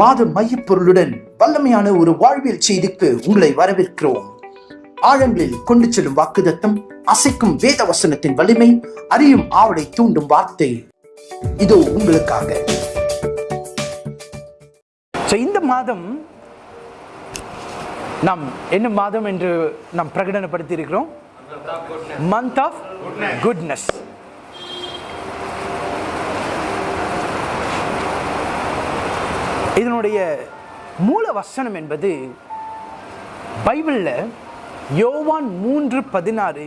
மாத மையப்பொருளுடன் வல்லமையான ஒரு வாழ்வியல் செய்திக்கு உங்களை வரவேற்கிறோம். ஆழங்களில் கொண்டு செல்லும் வாக்குதத்தம் அசைக்கும் வேத வசனத்தின் வலிமை அறியும் ஆவலை தூண்டும் வார்த்தை. இதோ உங்களுக்காக. இந்த மாதம் நாம் என்ன மாதம் என்று நாம் பிரகடனப்படுத்தி இருக்கிறோம் மந்த் ஆஃப் குட்னஸ் இதனுடைய மூல வசனம் என்பது பைபிளில் யோவான் மூன்று பதினாறு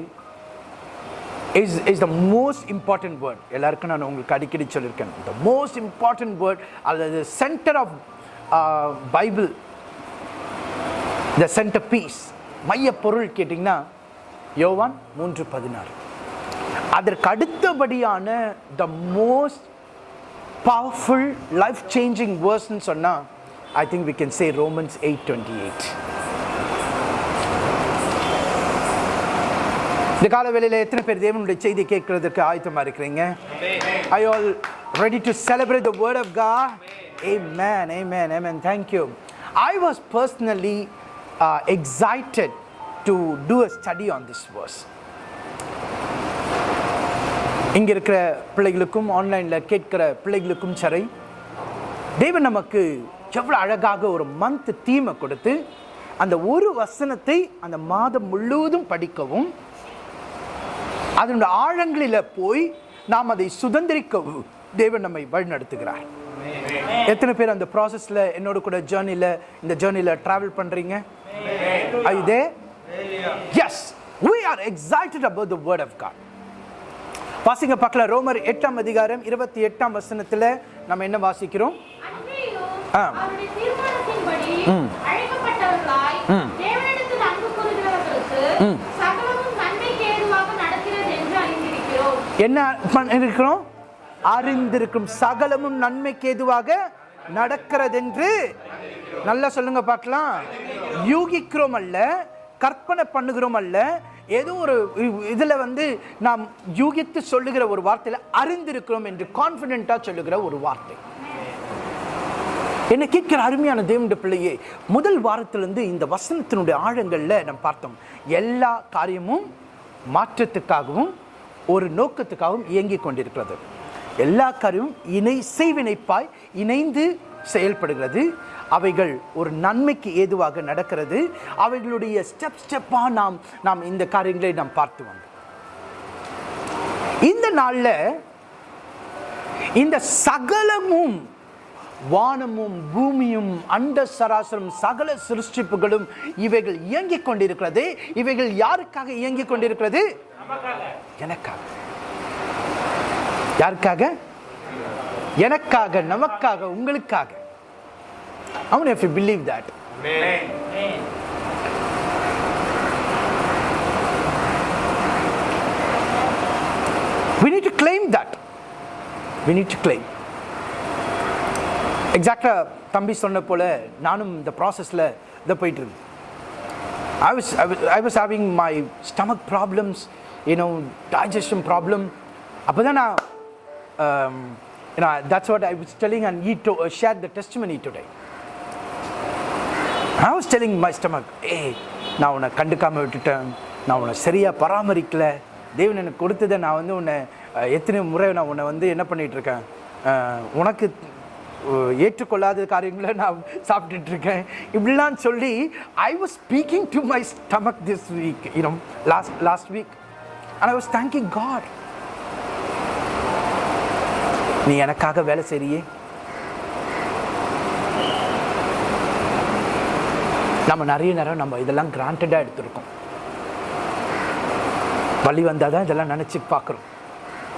is is the most important word எல்லாருக்கும் நான் உங்களுக்கு அடிக்கடி சொல்லியிருக்கேன். த மோஸ்ட் இம்பார்ட்டன்ட் வேர்ட் அல்லது center of Bible the center piece மைய பொருள் கேட்டிங்கன்னா யோவான் மூன்று பதினாறு. அதற்கு அடுத்தபடியான the most powerful life changing வேர்ஸ்ன்னு சொன்னால் I think we can say Romans eight twenty eight இந்த கால எத்தனை பேர் தேவனுடைய செய்தி கேட்கறதுக்கு ஆயத்தமா இருக்கிறீங்க? I all ready to celebrate the word of கா amen amen amen thank you I was personally excited to do a study on this verse இங்க இருக்கிற பிள்ளைகளுக்கும் ஆன்லைன்ல கேட்கிற பிள்ளைகளுக்கும் சரி தேவன் நமக்கு எவ்வளவு அழகாக ஒரு மந்த் தீமை கொடுத்து அந்த ஒரு வசனத்தை அந்த மாதம் முழுவதும் படிக்கவும் அதனுடைய ஆழங்களில் போய் நாம் அதை சுதந்திரிக்கவும் தேவன் நம்மை வழிநடத்துகிறார். எத்தனை பேர் அந்த ப்ராசஸில் என்னோட கூட ஜேர்னியில் இந்த ஜேர்னியில் ட்ராவல் பண்ணுறீங்க இதே as we are excited about the word of God வாசிங்க பார்க்கல. ரோமர் எட்டாம் அதிகாரம் இருபத்தி எட்டாம் வசனத்துல நம்ம என்ன வாசிக்கிறோம்? ஆ. நடக்கிறது என்று அறிந்திருக்கிறோம். என்ன இருக்கிறோம் அறிந்திருக்கும் சகலமும் நன்மைக்கு ஏதுவாக நடக்கிறதென்று நல்லா சொல்லுங்க பார்க்கலாம். யூகிக்கிறோம் அல்ல கற்பனை பண்ணுகிறோம் அல்ல ஏதோ ஒரு இதில் வந்து நாம் யூகித்து சொல்லுகிற ஒரு வார்த்தையில் அறிந்திருக்கிறோம் என்று கான்ஃபிடென்ட்டாக சொல்லுகிற ஒரு வார்த்தை. என்ன கேட்கிற அருமையான தேவண்ட பிள்ளையே முதல் வாரத்திலிருந்து இந்த வசனத்தினுடைய ஆழங்களில் நம்ம பார்த்தோம். எல்லா காரியமும் மாற்றத்துக்காகவும் ஒரு நோக்கத்துக்காகவும் இயங்கிக் கொண்டிருக்கிறது. எல்லா காரியமும் இணை செய்வினைப்பாய் இணைந்து செயல்படுகிறது. அவைகள் ஒரு நன்மைக்கு ஏதுவாக நடக்கிறது. அவைகளுடைய ஸ்டெப் ஸ்டெப்பாக நாம் நாம் இந்த காரியங்களை நாம் பார்த்து வந்தோம். இந்த நாளில் இந்த சகலமும் வானமும் பூமியும் அண்ட சராசரம் சகல சிருஷ்டிப்புகளும் இவைகள் இயங்கிக் கொண்டிருக்கிறது. இவைகள் யாருக்காக இயங்கிக் கொண்டிருக்கிறது? எனக்காக. யாருக்காக? எனக்காக நமக்காக உங்களுக்காக. I wonder if you believe that. We need to claim that. We need to claim. எக்ஸாக்டாக தம்பி சொன்ன போல நானும் இந்த ப்ராசஸில் இதை போயிட்டு இருக்கேன் I was, I was, I was having my stomach problems, you know, digestion problem. அப்போ தான் நான், um, you know, that's what I was telling and he to, uh, shared the I was telling my stomach ஏய் நான் உன்னை கண்டுக்காமல் விட்டுட்டேன். நான் உன்னை சரியாக பராமரிக்கலை. தேவன் எனக்கு கொடுத்ததை நான் வந்து உன்னை எத்தனை முறை நான் உன்னை வந்து என்ன பண்ணிகிட்ருக்கேன் உனக்கு ஏற்றுக்கொள்ளாத காரியங்களை நான் சாப்பிட்டுட்ருக்கேன் இப்படிலாம் சொல்லி I was speaking to my stomach this week you know last last week and I was thank you God நீ எனக்காக வேலை செய்றியே? நம்ம நிறைய நேரம் நம்ம இதெல்லாம் கிராண்டடாக எடுத்திருக்கோம். வழி வந்தால் தான் இதெல்லாம் நினச்சி பார்க்குறோம்.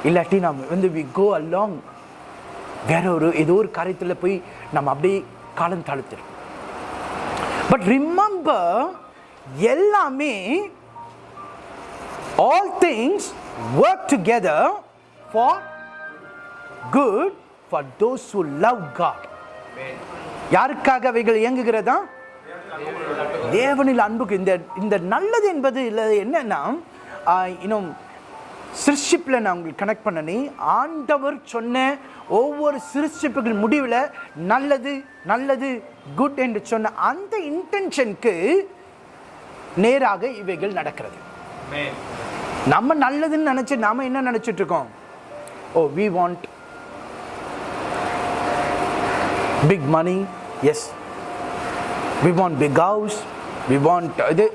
இல்லாட்டி நம்ம வந்து வி கோ அலாங் வேற ஒரு ஏதோ ஒரு காரியத்தில் போய் நம்ம அப்படியே காலம் தாழ்த்திடும் பட் ரிமெம்பர் எல்லாமே all things work together for good for those who love God யாருக்காக அவைகள் இயங்குகிறதா? தேவனில் அன்புக்கு இந்த இந்த நல்லது என்பது இல்லை என்னன்னா இன்னும் சிருஷ்டிப்பில் நான் உங்களுக்கு கனெக்ட் பண்ணனே ஆண்டவர் சொன்ன ஒவ்வொரு சிருஷ்டிப்புகள் முடிவில் நல்லது நல்லது குட் என்று சொன்ன அந்த இன்டென்ஷனுக்கு நேராக இவைகள் நடக்கிறது. நம்ம நல்லதுன்னு நினைச்சு நாம என்ன நினைச்சிட்டு இருக்கோம்? ஓ we want big money yes we want big house we want இது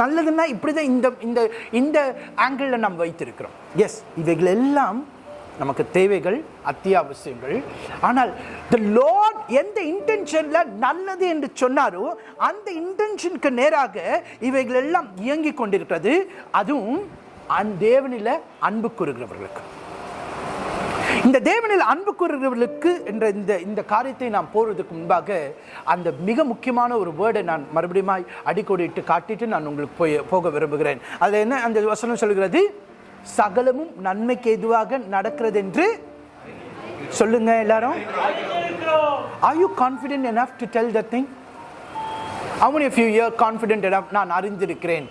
நல்லதுன்னா இப்படி தான் இந்த இந்த இந்த ஆங்கிளில் நம்ம வைத்திருக்கிறோம். எஸ் இவைகள் எல்லாம் நமக்கு தேவைகள் அத்தியாவசியங்கள். ஆனால் த லார்ட் எந்த இன்டென்ஷனில் நல்லது என்று சொன்னாரோ அந்த இன்டென்ஷனுக்கு நேராக இவைகள் எல்லாம் இயங்கி கொண்டிருக்கிறது. அதுவும் அந் தேவனில் அன்பு கூறுகிறவர்களுக்கு. இந்த தேவனில் அன்பு கூறுகிறவர்களுக்கு என்ற இந்த இந்த காரியத்தை நாம் போறதுக்கு முன்பாக அந்த மிக முக்கியமான ஒரு வேர்டை நான் மறுபடியும் அடிக்கோடிட்டு காட்டிட்டு நான் உங்களுக்கு போய் போக விரும்புகிறேன். அதில் என்ன அந்த வசனம் சொல்கிறது? சகலமும் நன்மைக்கு எதுவாக நடக்கிறது என்று சொல்லுங்க எல்லாரும். You confident enough to tell that thing? How many of you here confident enough? நான் அறிந்திருக்கிறேன்.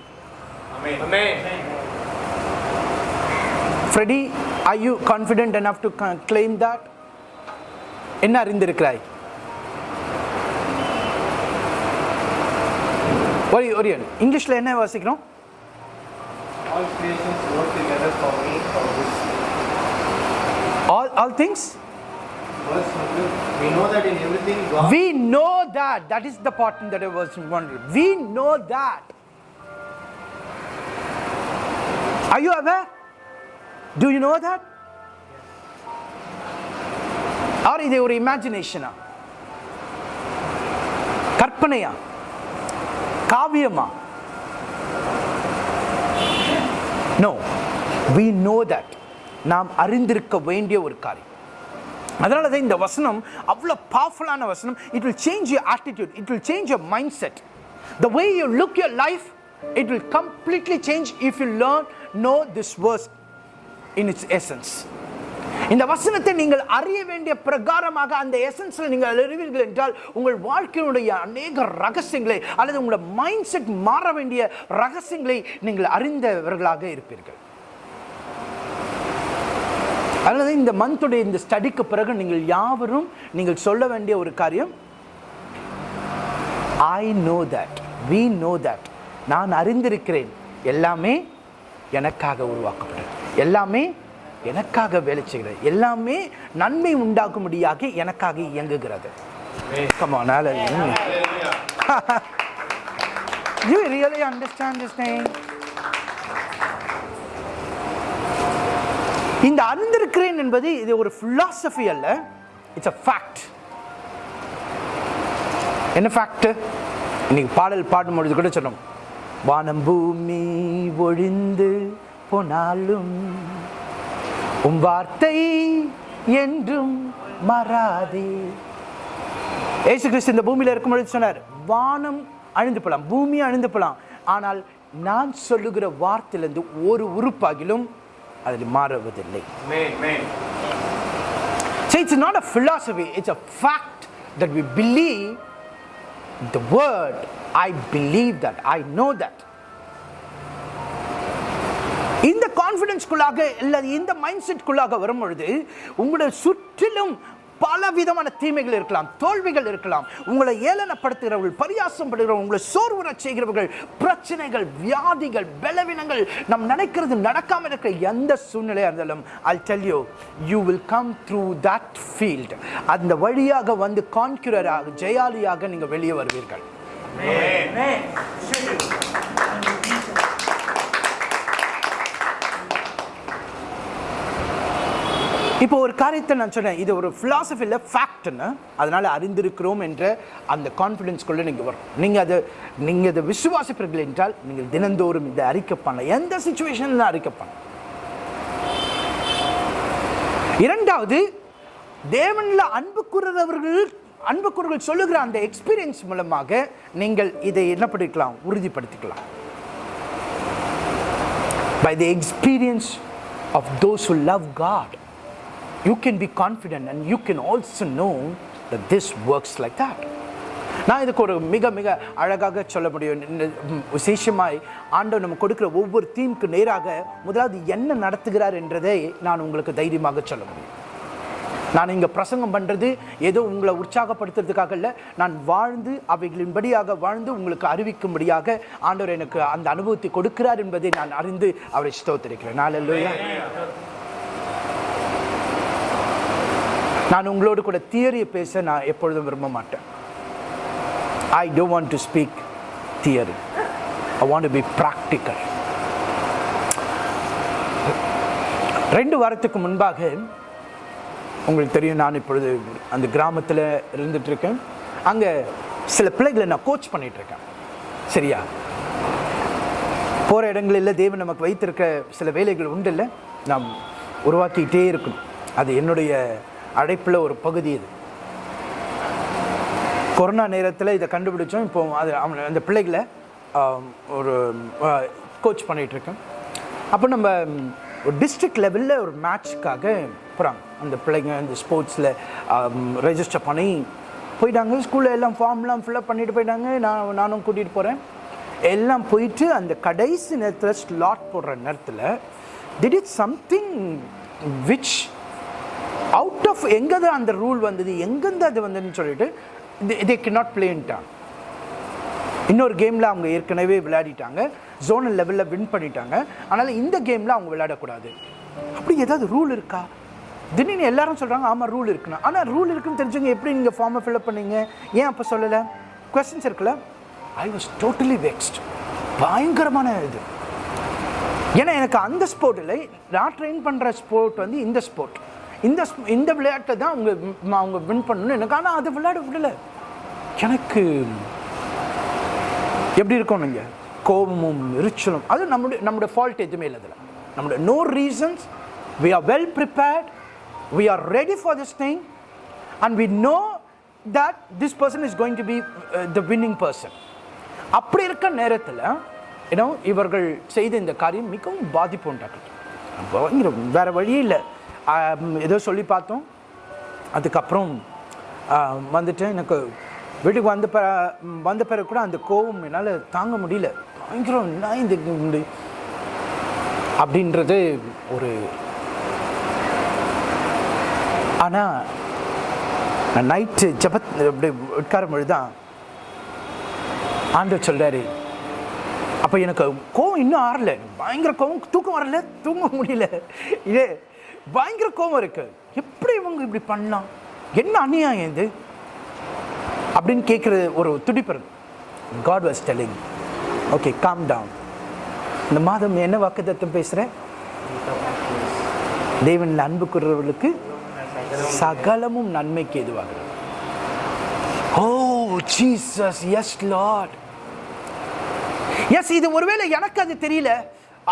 Freddy, are you confident enough to ca- claim that? என்ன அறிந்திருக்கிறாய் ஒரு ஒரு இங்கிலீஷில் என்ன வாசிக்கிறோம் All creations work together for me for good. All all things Verse 1, we know that in everything God We know that. That is the part that I was wondering. We know that. Are you aware? Do you know that? Or இது ஒரு இமேஜினேஷனா கற்பனையா காவியமா no we know that நாம் அறிந்திருக்க வேண்டிய ஒரு காரியம் அதனால தான் இந்த வசனம் அவ்வளோ பவர்ஃபுல்லான வசனம். It will change your attitude it will change your mind set the way you look your life it will completely change if you learn know this verse in its essence இந்த வசனத்தை நீங்கள் அறிய வேண்டிய பிரகாரமாக அந்த எசன்ஸில் நீங்கள் அறிவீர்கள் என்றால் உங்கள் வாழ்க்கையினுடைய அநேக ரகசியங்களை அல்லது உங்களோட மைண்ட் செட் மாற வேண்டிய ரகசியங்களை நீங்கள் அறிந்தவர்களாக இருப்பீர்கள். அல்லது இந்த மந்த்துடைய இந்த ஸ்டடிக்கு பிறகு நீங்கள் யாவரும் நீங்கள் சொல்ல வேண்டிய ஒரு காரியம் I know that we know that நான் அறிந்திருக்கிறேன் எல்லாமே எனக்காக உருவாக்கப்பட்டது எல்லாமே எனக்காக வேலை செய்கிறது. எல்லாமே நன்மை உண்டாக்கும்படியாக எனக்காக இயங்குகிறது. Come you really understand this thing? இந்த அறிந்திருக்கிறேன் என்பது இது ஒரு philosophy அல்ல. இட்ஸ் அ ஃபேக்ட் என்ன ஃபேக்ட் இன்னைக்கு பாடல் பாடும்பொழுது கூட சொன்னோம் வானம் பூமி ஒழிந்து போனாலும் உம் வார்த்தை என்றும் மாறாதே ஏசு கிறிஸ்து இந்த பூமியில இருக்கும் பொழுது சொன்னார் வானம் அழிந்து போலாம் பூமி அழிந்து போலாம் ஆனால் நான் சொல்லுகிற வார்த்தையிலிருந்து ஒரு உறுப்பாகிலும் அதில் மாறுவதில்லை. So it's not a philosophy, it's a fact that we believe the word. I believe that, I know that. இந்த கான்ஃபிடன்ஸ்குள்ளாக இல்லை இந்த மைண்ட் செட்குள்ளாக வரும்பொழுது உங்களுடைய சுற்றிலும் பல விதமான தீமைகள் இருக்கலாம் தோல்விகள் இருக்கலாம். உங்களை ஏளனப்படுத்துகிறவர்கள் பரியாசம் படுகிறவர்கள் உங்களை சோர்வுற செய்கிறவர்கள் பிரச்சனைகள் வியாதிகள் பலவீனங்கள் நாம் நினைக்கிறது நடக்காம இருக்கிற எந்த சூழ்நிலையாக இருந்தாலும் I tell you you will come through that field அந்த வழியாக வந்து கான்குரராக ஜெயாலியாக நீங்கள் வெளியே வருவீர்கள். இப்போ ஒரு காரியத்தை நான் சொன்னேன். இது ஒரு ஃபிலாசபியில் ஃபேக்ட்னு அதனால் அறிந்திருக்கிறோம் என்ற அந்த கான்ஃபிடென்ஸ்குள்ளே நீங்கள் வரும். நீங்கள் அதை நீங்கள் அதை விசுவாசிப்பீர்கள் என்றால் நீங்கள் தினந்தோறும் இதை அறிக்கை பண்ணலாம். எந்த சுச்சுவேஷனில் அறிக்கை பண்ணலாம். இரண்டாவது தேவனில் அன்பு கூறுறவர்கள் அன்பு கூறுகள் சொல்லுகிற அந்த எக்ஸ்பீரியன்ஸ் மூலமாக நீங்கள் இதை என்ன பண்ணிக்கலாம்? உறுதிப்படுத்திக்கலாம். By the experience of those love love you can be confident and you can also know that this works like that. நான் இதுக்கு ஒரு மிக மிக அழகாக சொல்ல முடியும். விசேஷமாய் ஆண்டவர் நம்ம கொடுக்குற ஒவ்வொரு தீமுக்கு நேராக முதலாவது என்ன நடத்துகிறார் என்றதை நான் உங்களுக்கு தைரியமாக சொல்ல முடியும். நான் இங்கே பிரசங்கம் பண்ணுறது ஏதோ உங்களை உற்சாகப்படுத்துறதுக்காக இல்லை நான் வாழ்ந்து அவைகளின்படியாக வாழ்ந்து உங்களுக்கு அறிவிக்கும்படியாக ஆண்டவர் எனக்கு அந்த அனுபவத்தை கொடுக்கிறார் என்பதை நான் அறிந்து அவரை ஸ்தோத்திருக்கிறேன். நான் நான் உங்களோடு கூட தியரியை பேச நான் எப்பொழுதும் விரும்ப மாட்டேன் I don't want to speak theory I want to be practical ரெண்டு வாரத்துக்கு முன்பாக உங்களுக்கு தெரியும் நான் இப்பொழுது அந்த கிராமத்தில் இருந்துகிட்ருக்கேன் அங்கே சில பிள்ளைகளை நான் கோச் பண்ணிகிட்ருக்கேன் சரியா? போகிற இடங்களில் தேவன் நமக்கு வைத்திருக்க சில வேலைகள் உண்டு இல்லை நாம் உருவாக்கிக்கிட்டே இருக்கணும். அது என்னுடைய அழைப்பில் ஒரு பகுதி இது. கொரோனா நேரத்தில் இதை கண்டுபிடிச்சோம். இப்போ அது அவன் அந்த பிள்ளைகளை ஒரு கோச் பண்ணிகிட்ருக்கேன் அப்போ நம்ம ஒரு டிஸ்ட்ரிக்ட் லெவலில் ஒரு மேட்ச்க்காக போகிறாங்க அந்த பிள்ளைங்க இந்த ஸ்போர்ட்ஸில் ரெஜிஸ்டர் பண்ணி போயிட்டாங்க. ஸ்கூலில் எல்லாம் ஃபார்ம்லாம் ஃபில்லப் பண்ணிட்டு போயிட்டாங்க. நான் நானும் கூட்டிகிட்டு போகிறேன் எல்லாம் போயிட்டு அந்த கடைசி நேரத்தில் ஸ்லாட் போடுற நேரத்தில் திட் it something which out of எங்கே தான் அந்த ரூல் வந்தது எங்கேருந்து அது வந்ததுன்னு சொல்லிட்டு தே கே நாட் பிளேன்ட்டாங்க இன்னொரு கேமில் அவங்க ஏற்கனவே விளையாடிட்டாங்க. ஜோனல் லெவலில் வின் பண்ணிட்டாங்க. அதனால் இந்த கேமில் அவங்க விளையாடக்கூடாது. அப்படி ஏதாவது ரூல் இருக்கா? திடீர்னு எல்லாரும் சொல்கிறாங்க ஆமாம் ரூல் இருக்குண்ணா ஆனால் ரூல் இருக்குன்னு தெரிஞ்சவங்க எப்படி நீங்கள் ஃபார்மை ஃபில்அப் பண்ணீங்க? ஏன் அப்போ சொல்லலை? கொஸ்டின்ஸ் இருக்குல்ல? ஐ வாஸ் டோட்டலி வெக்ஸ்ட் பயங்கரமான இது. ஏன்னா எனக்கு அந்த ஸ்போர்ட் இல்லை. நான் ட்ரெயின் பண்ணுற ஸ்போர்ட் வந்து இந்த ஸ்போர்ட் இந்த இந்த விளையாட்டை தான் அவங்க அவங்க வின் பண்ணணும்னு எனக்கு ஆனால் அது விளையாட விடல. எனக்கு எப்படி இருக்கும் நீங்கள் கோபமும் எரிச்சலும். அது நம்முடைய நம்முடைய ஃபால்ட் எதுவுமே இல்லை அதில். நம்முடைய no reasons we are well prepared we are ready for this thing and we know that this person is going to be the winning person அப்படி இருக்க நேரத்தில் ஏன்னா இவர்கள் செய்த இந்த காரியம் மிகவும் பாதிப்பு உண்டாக்குது. வேறு வேற வழியே இல்லை. ஏதோ சொல்லி பார்த்தோம். அதுக்கப்புறம் வந்துட்டு எனக்கு வீட்டுக்கு வந்த பிற வந்த பிறகு கூட அந்த கோவம் என்னால் தாங்க முடியல. பயங்கரம் என்ன இந்த அப்படின்றது ஒரு ஆனால் நான் நைட்டு ஜபத் அப்படி உட்காரும் பொழுது தான் ஆண்டவர் சொல்கிறாரு அப்போ எனக்கு கோவம் இன்னும் ஆறல. பயங்கர கோவம் தூக்கம் வரல தூங்க முடியல. இது பயங்கர கோவம் இருக்கு. எப்படி இவங்க இப்படி பண்ணலாம் என்ன அநியாயம் இது? அப்படின்னு கேட்குற ஒரு துடிப்பு இருக்கு God was telling okay calm down இந்த மாதம் என்ன வாக்குத்தத்தம் பேசுகிறேன் தேவனில் அன்பு கூறுறவர்களுக்கு சகலமும் நன்மைக்கு எதுவாகிறது oh Jesus yes Lord yes இது ஒருவேளை எனக்கு அது தெரியல.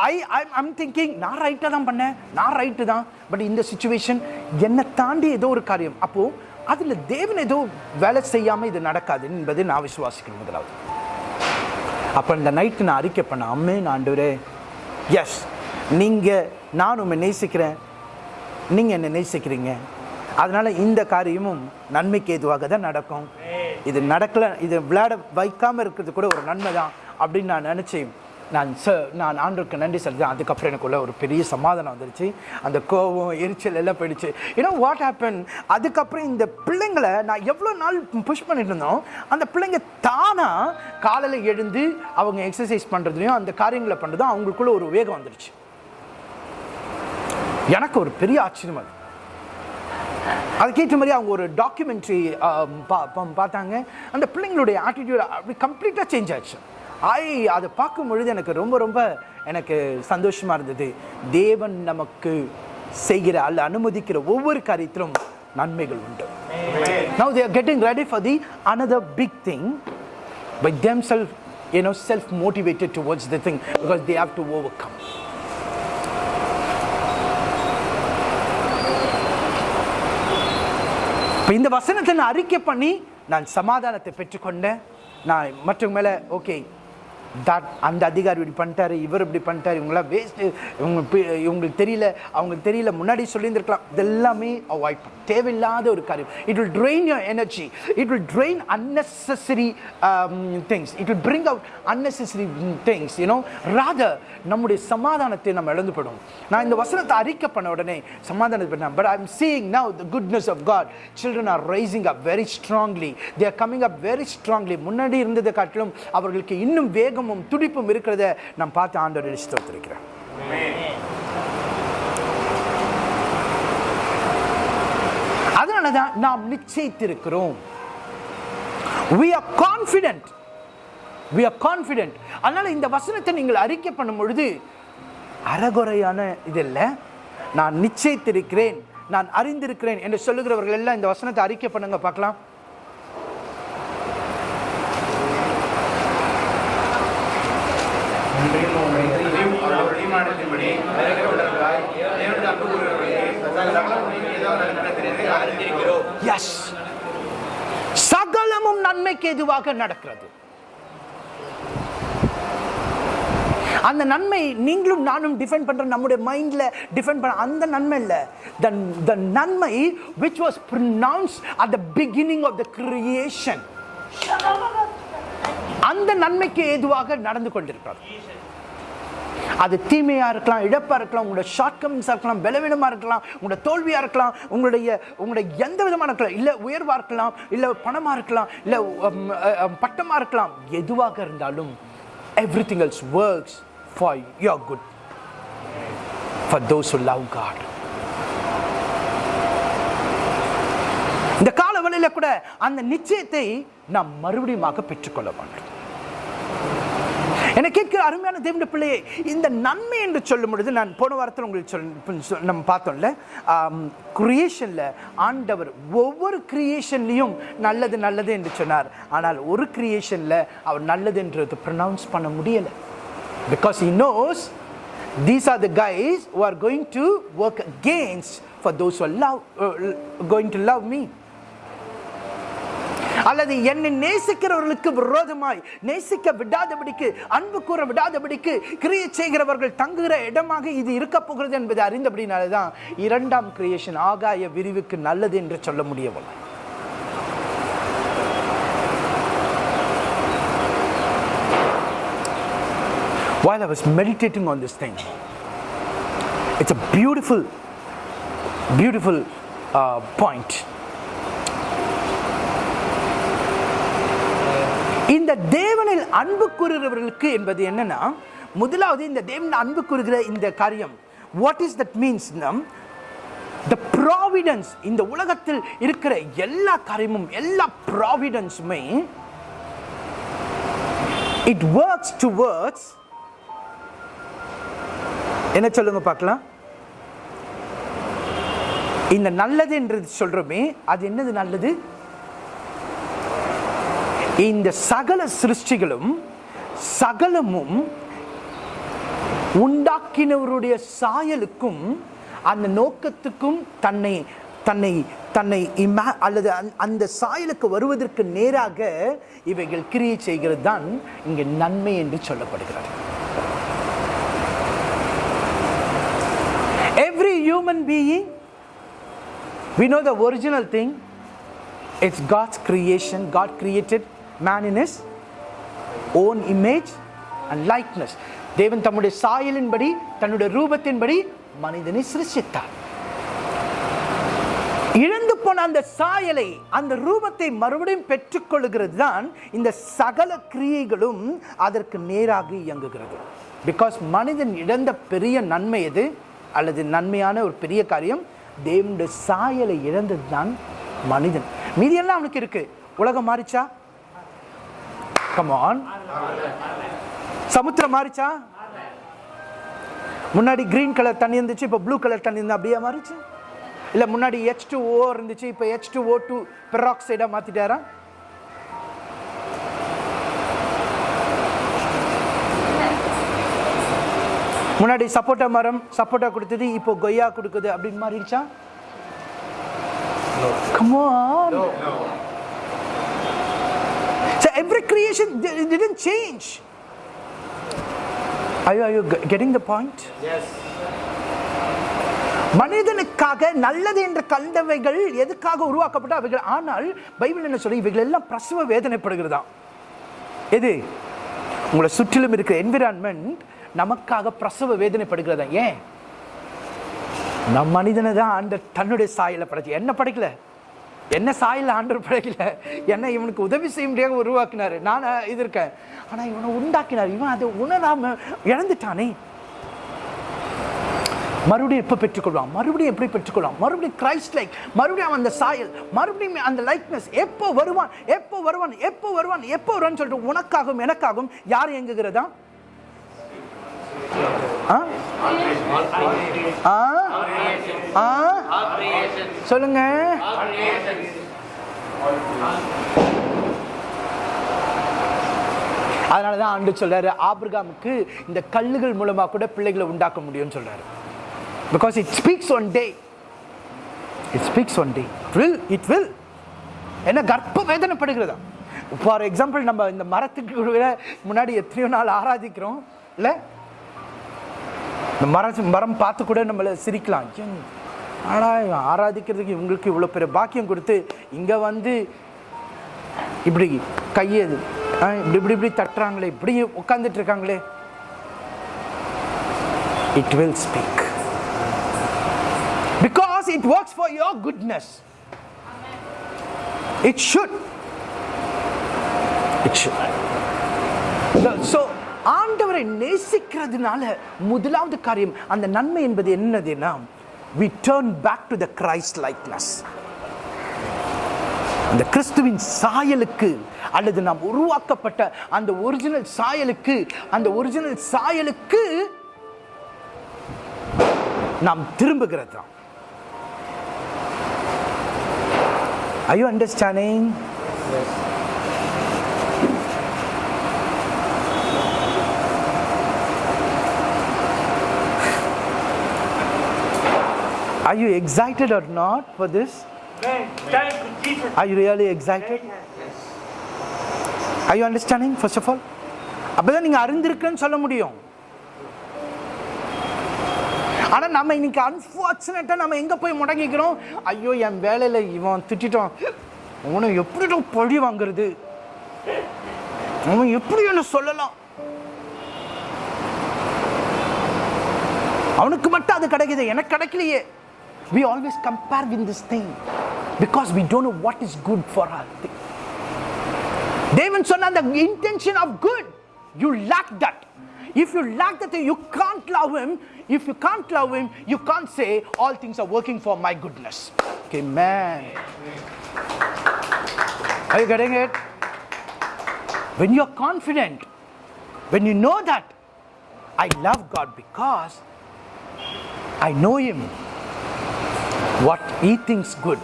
ஐ ஐம் திங்கிங் நான் ரைட்டாக தான் பண்ணேன் நான் ரைட்டு தான். பட் இந்த சுச்சுவேஷன் என்னை தாண்டி ஏதோ ஒரு காரியம். அப்போது அதில் தேவன் ஏதோ வேலை செய்யாமல் இது நடக்காது என்பதை நான் விசுவாசிக்கிறேன் முதலாவது. அப்போ இந்த நைட்டு நான் அறிக்கை பண்ண அம்மே ஆண்டவரே எஸ் நீங்கள் நான் உண்மை நேசிக்கிறேன். நீங்கள் என்னை நேசிக்கிறீங்க. அதனால் இந்த காரியமும் நன்மைக்கு ஏதுவாக தான் நடக்கும். இது நடக்கல இது விளையாட வைக்காமல் இருக்கிறது கூட ஒரு நன்மை தான். அப்படின்னு நான் நினச்சேன். நான் ச நான் ஆண்டவருக்கு நன்றி சொல்கிறேன். அதுக்கப்புறம் எனக்குள்ள ஒரு பெரிய சமாதானம் வந்துருச்சு. அந்த கோவம் எரிச்சல் எல்லாம் போயிடுச்சு. ஏன்னா வாட் ஹேப்பன் அதுக்கப்புறம் இந்த பிள்ளைங்களை நான் எவ்வளோ நாள் புஷ் பண்ணிட்டு இருந்தோம். அந்த பிள்ளைங்க தானாக காலையில் எழுந்து அவங்க எக்ஸசைஸ் பண்ணுறதுலையும் அந்த காரியங்களை பண்ணுறதும் அவங்களுக்குள்ள ஒரு வேகம் வந்துருச்சு. எனக்கு ஒரு பெரிய ஆச்சரியம் அது. அதுக்கேற்ற மாதிரி அவங்க ஒரு டாக்குமெண்ட்ரி பார்த்தாங்க. அந்த பிள்ளைங்களுடைய ஆட்டிடியூட் அப்படி கம்ப்ளீட்டாக சேஞ்ச் ஆச்சு. ஐ அதை பார்க்கும் பொழுது எனக்கு ரொம்ப ரொம்ப எனக்கு சந்தோஷமாக இருந்தது. தேவன் நமக்கு செய்கிற அல்ல அனுமதிக்கிற ஒவ்வொரு காரியத்திலும் நன்மைகள் உண்டு. Now they're getting ready for the the big thing thing. By themselves, you know, self-motivated towards the thing because they have to overcome. இப்போ இந்த வசனத்தை நான் அறிக்கை பண்ணி நான் சமாதானத்தை பெற்றுக்கொண்டேன். நான் மற்றவங்க மேலே ஓகே தட் அந்த அதிகாரி இப்படி பண்ணிட்டாரு இவர் இப்படி பண்ணிட்டாரு இவங்களாம் வேஸ்ட்டு இவங்க இவங்களுக்கு தெரியல அவங்களுக்கு தெரியல முன்னாடி சொல்லியிருந்திருக்கலாம். இதெல்லாமே அவாய்ட் பண்ணு. தேவையில்லாத ஒரு காரியம். It will drain your energy it will drain unnecessary things it will bring out unnecessary things you know you நம்முடைய சமாதானத்தை நம்ம இழந்து போயிடும் நான் இந்த வசனத்தை அறிக்கை பண்ண உடனே சமாதானத்தை பண்ணேன் but I am seeing now the goodness of God children are rising up very strongly they are coming up very strongly முன்னாடி இருந்ததை காட்டிலும் அவர்களுக்கு இன்னும் வேகமும் துடிப்பும் இருக்கிறத நான் பார்த்து ஆண்டவர் ஸ்தோத்திருக்கிறேன். அதனால தான் நாம் நிச்சயித்திருக்கிறோம். We are confident. We are confident. அதனால இந்த வசனத்தை நீங்கள் அறிக்கை பண்ணும் பொழுது அறகுறையான இது இல்ல நான் நிச்சயித்திருக்கிறேன் நான் அறிந்திருக்கிறேன் என்று சொல்லுகிறவர்கள் எல்லாம் இந்த வசனத்தை அறிக்கை பண்ணுங்க பார்க்கலாம். எஸ் சகலமும் நன்மைக்கு எதுவாக நடக்கிறது? அந்த நன்மை நீங்களும் நானும் டிஃபெண்ட் பண்ற நம்முடைய மைண்ட்ல டிஃபெண்ட் பண்ண அந்த நன்மை இல்ல. த நன்மை which was pronounce at the beginning of the creation அந்த நன்மைக்கு ஏதுவாக நடந்து கொண்டிருக்கிறது? அது தீமையாக இருக்கலாம் இழப்பாக இருக்கலாம் உங்களோட ஷார்ட் இருக்கலாம் பலவீனமாக இருக்கலாம் உங்களோட தோல்வியாக இருக்கலாம் உங்களுடைய உங்களுடைய எந்த விதமான இருக்கலாம் இல்லை உயர்வாக இருக்கலாம் இல்லை பணமாக இருக்கலாம் இல்லை பட்டமாக இருக்கலாம் எதுவாக இருந்தாலும் everything else works for your good for those love God இந்த காலவெளியில கூட அந்த நிச்சயத்தை நாம் மறுபடியுமாக பெற்றுக்கொள்ள வேண்டும். என கேட்கிற அருமையான தேவனுடைய பிள்ளையே இந்த நன்மை என்று சொல்லும் பொழுது நான் போன வாரத்தில் உங்களுக்கு சொல் சொல்- நம்ம பார்த்தோம்ல கிரியேஷனில் ஆண்டவர் ஒவ்வொரு கிரியேஷன்லையும் நல்லது நல்லது என்று சொன்னார். ஆனால் ஒரு கிரியேஷனில் அவர் நல்லது என்றது ப்ரொனவுன்ஸ் பண்ண முடியலை. Because he knows these are the guys who are going to work against for those love going to love me அல்லது என்னை நேசிக்கிறவர்களுக்கு விரோதமாய் நேசிக்க விடாதபடிக்கு அன்பு கூற விடாதபடிக்கு கிரியை செய்கிறவர்கள் தங்குகிற இடமாக இது இருக்க போகிறது என்பதை அறிந்தபடினாலே தான் இரண்டாம் கிரியேஷன் ஆகாய விரிவுக்கு நல்லது என்று சொல்ல முடியவில்லை While I was meditating on this thing, it's a beautiful, beautiful uh, point. இந்த தேவனில் அன்பு கூறுகிறவர்களுக்கு என்பது என்னன்னா முதலாவது இந்த தேவன் அன்பு கூறுகிற இந்த காரியம் what is that means the providence இந்த உலகத்தில் இருக்கிற எல்லா காரியமும் எல்லா ப்ராவிடன்ஸுமே இட் ஒர்க்ஸ் டு டுவர்ட்ஸ் என்ன சொல்லுங்க பார்க்கலாம்? இந்த நல்லது என்று சொல்றோமே அது என்னது நல்லது? இந்த சகல சிருஷ்டிகளும் சகலமும் உண்டாக்கினவருடைய சாயலுக்கும் அந்த நோக்கத்துக்கும் தன்னை தன்னை தன்னை இமா அல்லது அந்த- அந்த சாயலுக்கு வருவதற்கு நேராக இவைகள் கிரியை செய்கிறது தான் இங்கே நன்மை என்று சொல்லப்படுகிறது. Every human being we know the original thing it's God's creation God created man in his own image and likeness. தேவன் தம்முடைய சாயலின்படி தன்னுடைய ரூபத்தின்படி மனிதனை சிருஷித்தார் இழந்து போன அந்த சாயலை அந்த ரூபத்தை மறுபடியும் பெற்றுக்கொள்கிறது தான் இந்த சகல கிரியைகளும் அதற்கு நேராக இயங்குகிறது. பிகாஸ் மனிதன் இழந்த பெரிய நன்மை எது? அல்லது நன்மையான ஒரு பெரிய காரியம் தேவனுடைய சாயலை இழந்தது தான் மனிதன். மீதியெல்லாம் அவனுக்கு இருக்கு. உலகம் மாறிச்சா? கமான் சமுத்திரம் மாறிச்சா? முன்னாடி கிரீன் கலர் தண்ணி இருந்துச்சு இப்போ ப்ளூ கலர் தண்ணி இருந்தா அப்படியே மாறிச்சு? இல்ல முன்னாடி ஹெச் டூ ஓ இருந்துச்சு இப்போ ஹெச் டூ ஓ டூ பெராக்சைடாக மாத்திட்டாரா? முன்னாடி சப்போட்டா மரம் சப்போட்டா கொடுத்தது இப்போ கொய்யா கொடுக்குது அப்படின்னு மாறிடுச்சா? Come every creation it didn't change. Are you, are you getting the point? Yes. மனிதனுக்காக நல்லது என்று கண்டவைகள் எதுக்காக உருவாக்கப்பட்ட அவைகள் ஆனால் பைபிள் என்ன சொல்லி இவைகள் எல்லாம் பிரசவ வேதனைப்படுகிறதா? எது? உங்களை சுற்றிலும் இருக்கிற என்விரான்மெண்ட் நமக்காக பிரசவ வேதனைப்படுகிறதா? ஏன்? நம் மனிதனை தான் ஆண்டர் தன்னுடைய சாயல படைச்சு. என்ன படைக்கல? என்ன சாயில் ஆண்டர் பழகில என்ன இவனுக்கு உதவி செய்ய முடியாத உருவாக்கினாரு. நான் இது இருக்கேன் ஆனால் இவனை உண்டாக்கினார். இவன் அதை உணராம இழந்துட்டானே. மறுபடியும் எப்போ பெற்றுக்கொள்வான்? மறுபடியும் எப்படி பெற்றுக்கொள்வான்? மறுபடியும் கிரைஸ்ட் லைக் மறுபடியும் அவன் அந்த சாயல். மறுபடியும் அந்த லைக்னஸ் எப்போ வருவான்? எப்போ வருவான்? எப்போ வருவான்? எப்போ வருவான்னு சொல்லிட்டு உனக்காகவும் எனக்காகவும் யார் இயங்குகிறதா? சொல்லுங்க. அதனால தான் ஆண்டு சொல்றாரு ஆபிரகாமுக்கு இந்த கல்லுகள் மூலமா கூட பிள்ளைகளை உண்டாக்க முடியும்னு சொல்றாரு. Because it speaks one day it speaks one day will it will என்ன கர்ப்ப வேதனைப்படுகிறதா? ஃபார் எக்ஸாம்பிள் நம்ம இந்த மரத்துக்கு முன்னாடி எத்தனையோ நாள் ஆராதிக்கிறோம் இல்லை? இந்த மரம் மரம் பார்த்து கூட நம்மளை சிரிக்கலாம். ஆனால் ஆராதிக்கிறதுக்கு இவங்களுக்கு இவ்வளோ பெரிய பாக்கியம் கொடுத்து இங்கே வந்து இப்படி கையை இப்படி இப்படி இப்படி தட்டுறாங்களே இப்படி உட்காந்துட்டு இருக்காங்களே. It will speak because it works for your goodness it should it should so ஆண்டவரை நேசிக்கிறதுனால முதலாவது காரியம் அந்த நன்மை என்பது என்னதுன்னா we turn back to the Christ likeness அந்த கிறிஸ்துவின் சாயலுக்கு அல்லது நாம் உருவாக்கப்பட்ட அந்த ஒரிஜினல் சாயலுக்கு அந்த ஒரிஜினல் சாயலுக்கு நாம் திரும்புகிறது தான். Are you understanding? Are you excited or not for this? Are you really excited? Are you understanding first of all? அப்பதான் நீங்க அறிந்திருக்குன்னு சொல்ல முடியும். ஆனா நம்ம இன்னைக்கு அன்பார்ச்சுனேட்டா நம்ம எங்க போய் முடங்கிக்கிறோம்? ஐயோ என் வேலையில இவன் திட்டிட்டான். அவனை எப்படி பழி வாங்குறது? அவன் எப்படி என்ன சொல்லலாம்? அவனுக்கு மட்டும் அது கிடைக்குது. எனக்கு கிடைக்கலையே. we always compare with this thing because we don't know what is good for us. David said the intention of good, you lack that. If you lack that, you can't love him. If you can't love him, you can't say all things are working for my goodness. Okay, man. Are you getting it? When you're confident, when you know that I love God because I know him what he thinks good?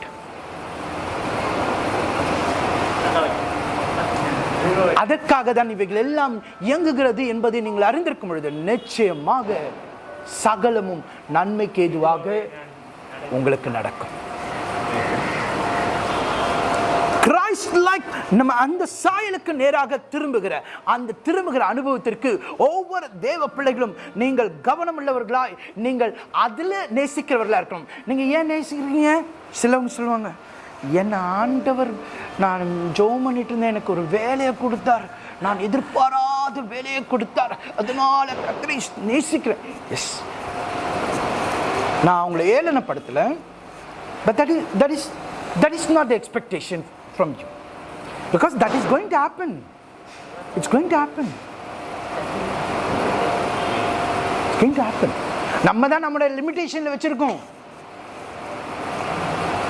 அதற்காக தான் இவைகள் எல்லாம் இயங்குகிறது என்பதை நீங்கள் அறிந்திருக்கும் பொழுது நிச்சயமாக சகலமும் நன்மைக்கு ஏதுவாக உங்களுக்கு நடக்கும் கிரைஸ்ட் லைக் நம்ம அந்த சாயலுக்கு நேராக திரும்புகிற அந்த திரும்புகிற அனுபவத்திற்கு ஒவ்வொரு தேவ பிள்ளைகளும் நீங்கள் கவனம் உள்ளவர்களாய் நீங்கள் அதில் நேசிக்கிறவர்களாக இருக்கணும். நீங்கள் ஏன் நேசிக்கிறீங்க? சிலவங்க சொல்லுவாங்க என்ன ஆண்டவர் நான் ஜோம் பண்ணிட்டு இருந்தேன் எனக்கு ஒரு வேலையை கொடுத்தார். நான் எதிர்பாராத வேலையை கொடுத்தார். அதனால கத்தரை நேசிக்கிறேன். எஸ் நான் அவங்களை ஏளனப்படுத்தல But that is that is that is not the expectation from you Because that is going to happen. It's going to happen. It's going to happen. நம்ம தான் நம்மளோட லிமிடேஷன்ல வச்சிருக்கோம்.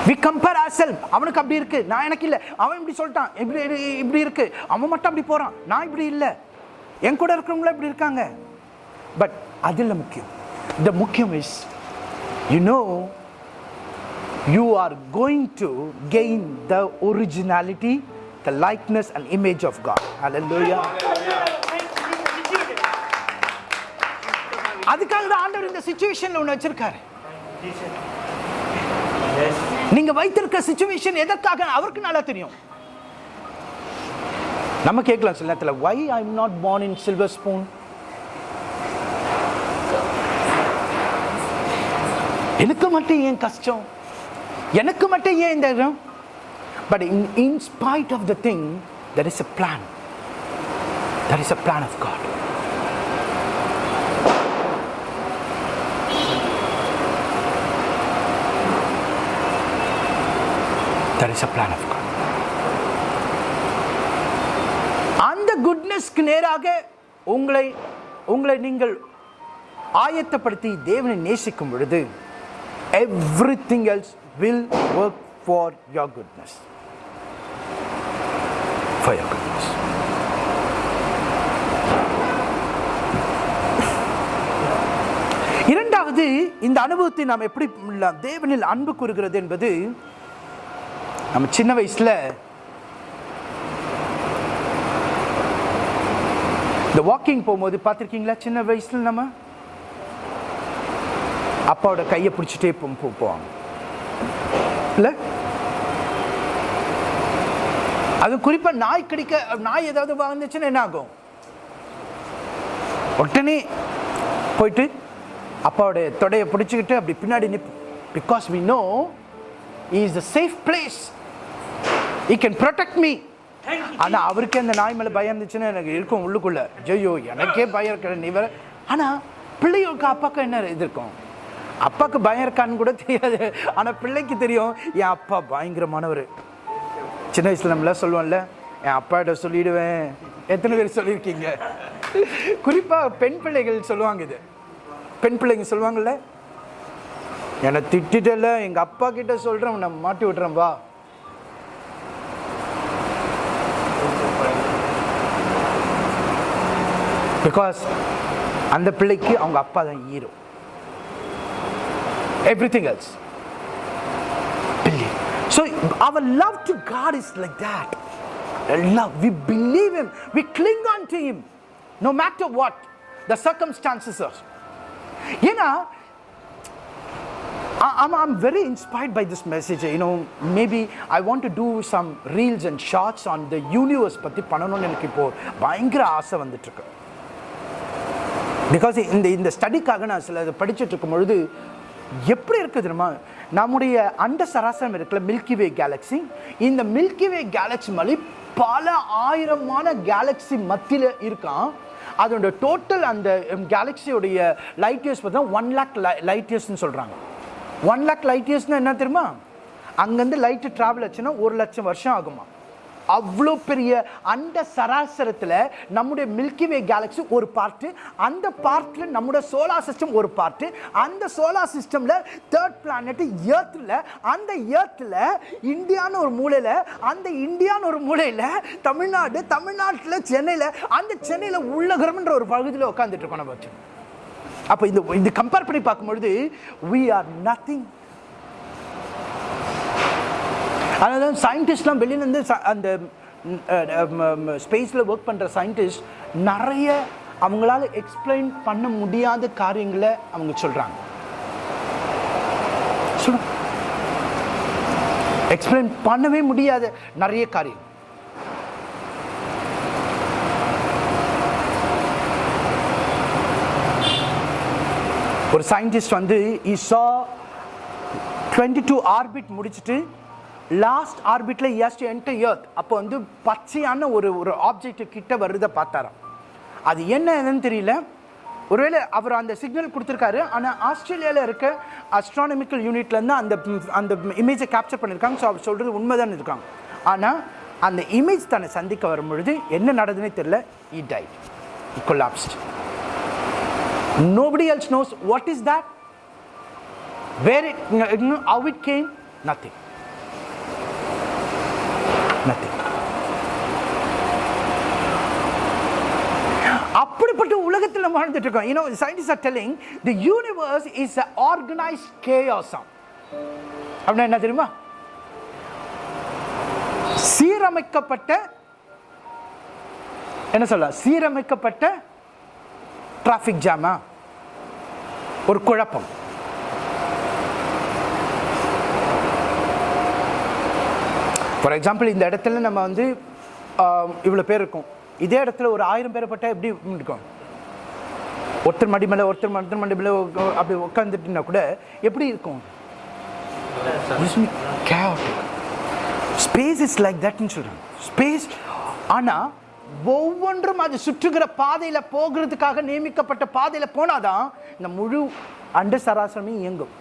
வி கம்பேர் ஆர் செல்ஃப் அவனுக்கு அப்படி இருக்கு. நான் எனக்கு இல்லை. அவன் இப்படி சொல்லிட்டான். இப்படி இப்படி இருக்கு. அவன் மட்டும் அப்படி போறான். நான் இப்படி இல்லை. என் கூட இருக்கிறவங்கள இப்படி இருக்காங்க. பட் அது இல்லை முக்கியம். த முக்கியம் is you know you are going to gain the originality the likeness and image of God. Hallelujah. அதுக்காக தான் ஆண்டவர் இந்த சுச்சுவேஷன்ல ஒன்று வச்சிருக்காரு. நீங்க வைத்திருக்க சுச்சுவேஷன் எதற்காக? அவருக்கு நல்லா தெரியும். நம்ம கேட்கலாம் சில நேரத்தில் why I am not born in silver spoon எனக்கு மட்டும் ஏன் கஷ்டம்? எனக்கு மட்டும் ஏன் இந்த இடம்? But in in spite of the thing there is a plan There is a plan of God There is a plan of God. அந்த குட்னஸ்க்கு நேராக உங்களை உங்களை நீங்கள் ஆயத்தப்படுத்தி தேவனை நேசிக்கும் பொழுது everything else will work for your goodness for இரண்டாவது இந்த அனுபவத்தை நாம் எப்படி தேவனில் அன்பு கூறுகிறது என்பது நம்ம சின்ன வயசுல இந்த வாக்கிங் போகும்போது பார்த்துருக்கீங்களா? சின்ன வயசுல நம்ம அப்பாவோட கையை பிடிச்சிட்டே போ- போ- போவாங்க. இல்ல? அது குறிப்பா நாய் கடிக்க நாய் ஏதாவது வாழ்ந்துச்சுன்னா என்ன ஆகும்? உடனே போயிட்டு அப்பாவோட தொடையை பிடிச்சிக்கிட்டு அப்படி பின்னாடி நிற்போம் because we know is the safe place he can protect me ஆனா அவருக்கே அந்த நாய் மேல பயம் இருந்துச்சுன்னா எனக்கு இருக்கும் உள்ளுக்குள்ள. ஜெயோ எனக்கே பயம் இருக்கிற நீ வேற. ஆனா பிள்ளைகளுக்கு அப்பாக்கு என்ன இது இருக்கும்? அப்பாக்கு பயம் இருக்கான்னு கூட தெரியாது. ஆனா பிள்ளைக்கு தெரியும் என் அப்பா பயங்கரமானவர். சின்ன வயசில் நம்மளாம் சொல்லுவோம்ல என் அப்பாட்ட சொல்லிடுவேன். எத்தனை பேர் சொல்லியிருக்கீங்க? குறிப்பாக பெண் பிள்ளைகள் சொல்லுவாங்க இது. பெண் பிள்ளைங்க சொல்லுவாங்கல்ல என்னை திட்டிட்டல எங்க அப்பா கிட்ட சொல்றேன் உன்னை மாட்டி விட்றேன் வா. பிகாஸ் அந்த பிள்ளைக்கு அவங்க அப்பா தான் hero everything else our love to God is like that. Love, we believe Him, we cling on to Him, no matter what the circumstances are. You know, I'm, I'm very inspired by this message. You know, maybe I want to do some reels and shots on the universe பற்றி பண்ணணும்னு எனக்கு இப்போ பயங்கர ஆசை வந்துட்டு இருக்கு because இந்த இந்த ஸ்டடிக்காக நான் சில இதை படிச்சுட்டு இருக்கும் பொழுது எப்படி இருக்குது தெரியுமா? நம்முடைய அண்ட சராசரம் இருக்குல்ல மில்கி வே கேலக்ஸி இந்த மில்கி வே கேலக்ஸி மாதிரி பல ஆயிரமான கேலக்ஸி மத்தியில் இருக்கான். அதோட டோட்டல் அந்த கேலக்ஸியோடைய லைட் இயர்ஸ் பார்த்தா ஒன் லேக் லைட் இயர்ஸ்னு சொல்கிறாங்க ஒன் லேக் லைட் இயர்ஸ்னால் என்ன தெரியுமா? அங்கேருந்து லைட்டு ட்ராவல் ஆச்சுன்னா ஒரு லட்சம் வருஷம் ஆகுமா? அவ்வளோ பெரிய அந்த சராசரத்தில் நம்முடைய மில்கி வே கேலக்ஸி ஒரு பார்ட்டு அந்த பார்ட்டில் நம்முடைய சோலார் சிஸ்டம் ஒரு பார்ட்டு அந்த சோலார் சிஸ்டமில் தேர்ட் பிளானட்டு ஏர்த்தில் அந்த ஏர்த்தில் இந்தியான்னு ஒரு மூலையில் அந்த இந்தியான்னு ஒரு மூலையில் தமிழ்நாடு தமிழ்நாட்டில் சென்னையில் அந்த சென்னையில் உள்ளகரம்ன்ற ஒரு பகுதியில் உட்காந்துட்டு இருக்கோம் நம்ம வச்சு. அப்போ இந்த இந்த கம்பேர் பண்ணி பார்க்கும்பொழுது வி ஆர் நத்திங் அதனால சயின்டிஸ்ட்லாம் வெளியிலேருந்து அந்த ஸ்பேஸில் ஒர்க் பண்ணுற சயின்டிஸ்ட் நிறைய அவங்களால எக்ஸ்பிளைன் பண்ண முடியாத காரியங்களை அவங்க சொல்கிறாங்க சொல்லுங்க எக்ஸ்பிளைன் பண்ணவே முடியாத நிறைய காரியம். ஒரு சயின்டிஸ்ட் வந்து இ சா டுவெண்ட்டி டூ ஆர்பிட் முடிச்சுட்டு லாஸ்ட் ஆர்பிட்ல எஸ் டு என்டர் எர்த் அப்போ வந்து பச்சையான ஒரு ஒரு ஆப்ஜெக்ட் கிட்ட வருதை பார்த்தாராம். அது என்ன என்னன்னு தெரியல. ஒருவேளை அவர் அந்த சிக்னல் கொடுத்துருக்காரு. ஆனால் ஆஸ்திரேலியாவில் இருக்க அஸ்ட்ரானமிக்கல் யூனிட்லேருந்து அந்த அந்த இமேஜை கேப்சர் பண்ணியிருக்காங்க ஸோ அவர் சொல்கிறது உண்மைதான் இருக்காங்க. ஆனால் அந்த இமேஜ் தன்னை சந்திக்க வரும் பொழுது என்ன நடந்ததுன்னே தெரியல. இ tight collapsed nobody else knows what is that where it how it came nothing அப்படிப்பட்ட உலகத்தில் வாழ்ந்துட்டு இருக்கோம் you know scientist are telling the universe is a organized கேயாசம் அப்படின்னா என்ன தெரியுமா? சீரமைக்கப்பட்ட என்ன சொல்ல சீரமைக்கப்பட்ட டிராஃபிக் ஜாமா ஒரு குழப்பம். ஃபார் எக்ஸாம்பிள் இந்த இடத்துல நம்ம வந்து இவ்வளோ பேர் இருக்கும். இதே இடத்துல ஒரு ஆயிரம் பேர் பட்டா எப்படி இருக்கும் ஒருத்தர் மடி மேலே ஒருத்தர் ஒருத்தர் மடி மேலே அப்படி உட்காந்துட்டுனா கூட எப்படி இருக்கும்? ஸ்பேஸ் இஸ் லைக் தட்னு சொல்கிறேன் ஸ்பேஸ் ஆனால் ஒவ்வொன்றும் அது சுற்றுகிற பாதையில் போகிறதுக்காக நியமிக்கப்பட்ட பாதையில போனாதான் இந்த முழு அண்ட சராசரமே இயங்கும்.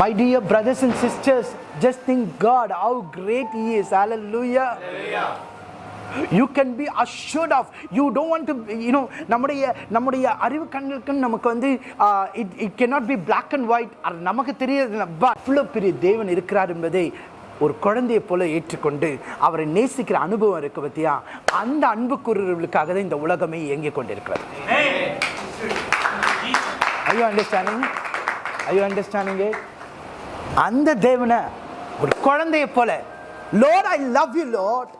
My dear brothers and sisters, just think God, how great He is. Hallelujah. You can be assured of you don't want to you know நம்முடைய நம்முடைய அறிவு கண்களுக்கு நமக்கு வந்து it it cannot be black and white அது நமக்கு தெரியாது. அவ்வளோ பெரிய தேவன் இருக்கிறார் என்பதை ஒரு குழந்தையை போல ஏற்றுக்கொண்டு அவரை நேசிக்கிற அனுபவம் இருக்கு பத்தியா? அந்த அன்புக்குரியவர்களுக்காக தான் இந்த உலகமே இயங்கிக் கொண்டிருக்கிறது. ஐயோ அண்டர்ஸ்டாண்டிங் ஐயோ அண்டர்ஸ்டாண்டிங் அந்த தேவனை ஒரு குழந்தையை போல lord I love you lord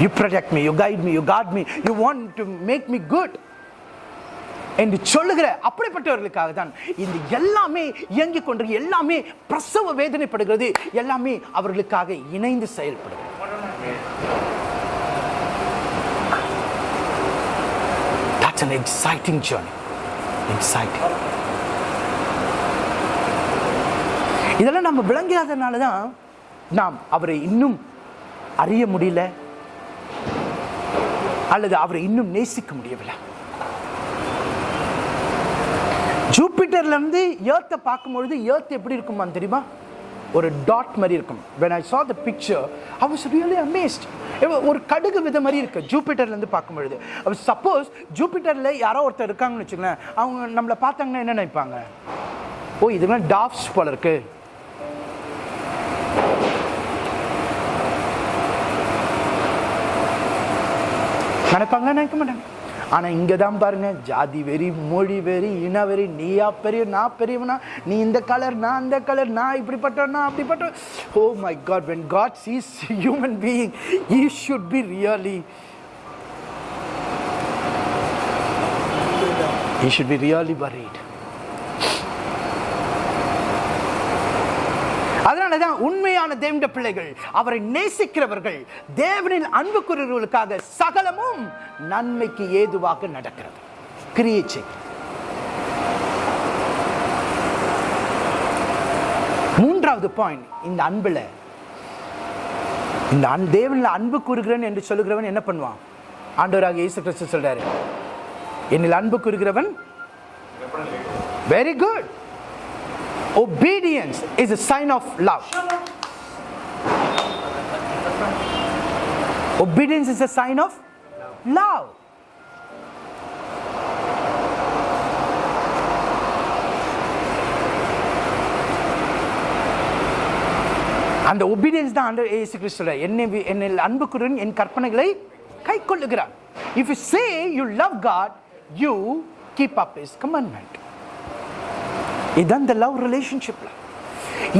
you protect me you guide me you guard me you want to make me good என்று சொல்லுகிற அப்படிப்பட்டவர்களுக்காக தான் இந்த எல்லாமே இயங்கிக் கொண்டு எல்லாமே பிரசவ வேதனைப்படுகிறது எல்லாமே அவர்களுக்காக இணைந்து செயல்படுகிறது That's an exciting journey. Exciting. இதெல்லாம் நம்ம விளங்காதனால தான் நாம் அவரை இன்னும் அறிய முடியல அல்லது அவரை இன்னும் நேசிக்க முடியவில்லை. ஜூபிட்டர்ல இருந்து ஏர்த்தை பார்க்கும்பொழுது ஏர்த் எப்படி இருக்குமா தெரியுமா? ஒரு டாட் மாதிரி இருக்கும். When I saw the picture I was really amazed ஒரு கடுகு வித மாதிரி இருக்கு ஜூபிட்டர்ல இருந்து பார்க்கும்பொழுது சப்போஸ் ஜூபிட்டர்ல யாரோ ஒருத்தர் இருக்காங்கன்னு வச்சுங்களேன் அவங்க நம்மளை பார்த்தாங்கன்னா என்ன நினைப்பாங்க? ஓ இதுலாம் டாப்ஸ் போல இருக்கு. நினைப்பாங்களா நினைக்க மாட்டாங்க. ஆனால் இங்கே தான் பாருங்க ஜாதி வெறி மொழி வெறி இன வெறி நீயா பெரிய நான் பெரியவனா நீ இந்த கலர் நான் அந்த கலர் நான் இப்படிப்பட்டவனா அப்படிப்பட்ட. ஓ my God when God sees human being he should be really he should be really buried அதனால தான் உண்மையான தேவனுடைய பிள்ளைகள் அவரை நேசிக்கிறவர்கள் தேவனின் அன்புக்குரியவர்களுக்காக சகலமும் நன்மைக்கு ஏதுவாக நடக்கிறது. கிரியேச்சை மூன்றாவது பாயிண்ட் இந்த அன்பில் இந்த அன் தேவனில் அன்பு கூறுகிறேன் என்று சொல்லுகிறவன் என்ன பண்ணுவான்? ஆண்டவராக இயேசு கிறிஸ்து சொல்றாரு என்னில் அன்பு கூறுகிறவன் very good Obedience is a sign of love. Obedience is a sign of love. அந்த ஒபீடியன்ஸ் தான் ஆண்டவர் ஏசு கிறிஸ்துல சொல்றார். என்னை என்னில் அன்புக்குடன் என் கற்பனைகளை கை கொள்ளுகிறார் if you say you love God you keep up is commandment இதுதான் இந்த லவ் ரிலேஷன்ஷிப்பில்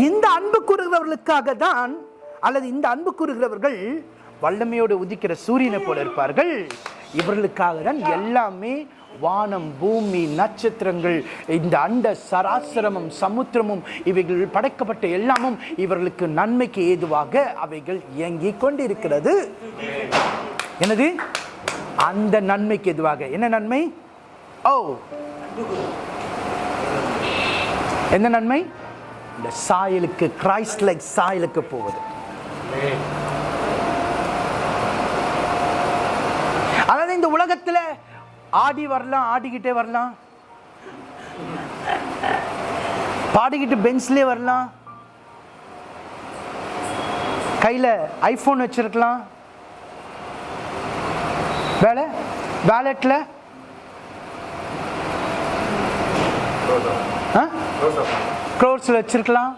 இந்த அன்பு கூறுகிறவர்களுக்காக தான் அல்லது இந்த அன்பு கூறுகிறவர்கள் வல்லமையோடு உதிக்கிற சூரியனை போல இருப்பார்கள். இவர்களுக்காக தான் எல்லாமே வானம் பூமி நட்சத்திரங்கள் இந்த அண்ட சராசரமும் சமுத்திரமும் இவைகள் படைக்கப்பட்ட எல்லாமும் இவர்களுக்கு நன்மைக்கு ஏதுவாக அவைகள் இயங்கிக் கொண்டிருக்கிறது. என்னது? அந்த நன்மைக்கு எதுவாக என்ன நன்மை? ஓ. என்ன நன்மை? இந்த சாயலுக்கு கிரைஸ்ட் லைக் சாயலுக்கு போவது அதாவது இந்த உலகத்தில் ஆடி வரலாம் ஆடிக்கிட்டே வரலாம். பாடிக்கிட்டு பெஞ்ச்லேயே வரலாம். கையில் ஐஃபோன் வச்சுருக்கலாம். வேலை? வேலெட்ல க்ரோர்ஸில் வச்சிருக்கலாம்.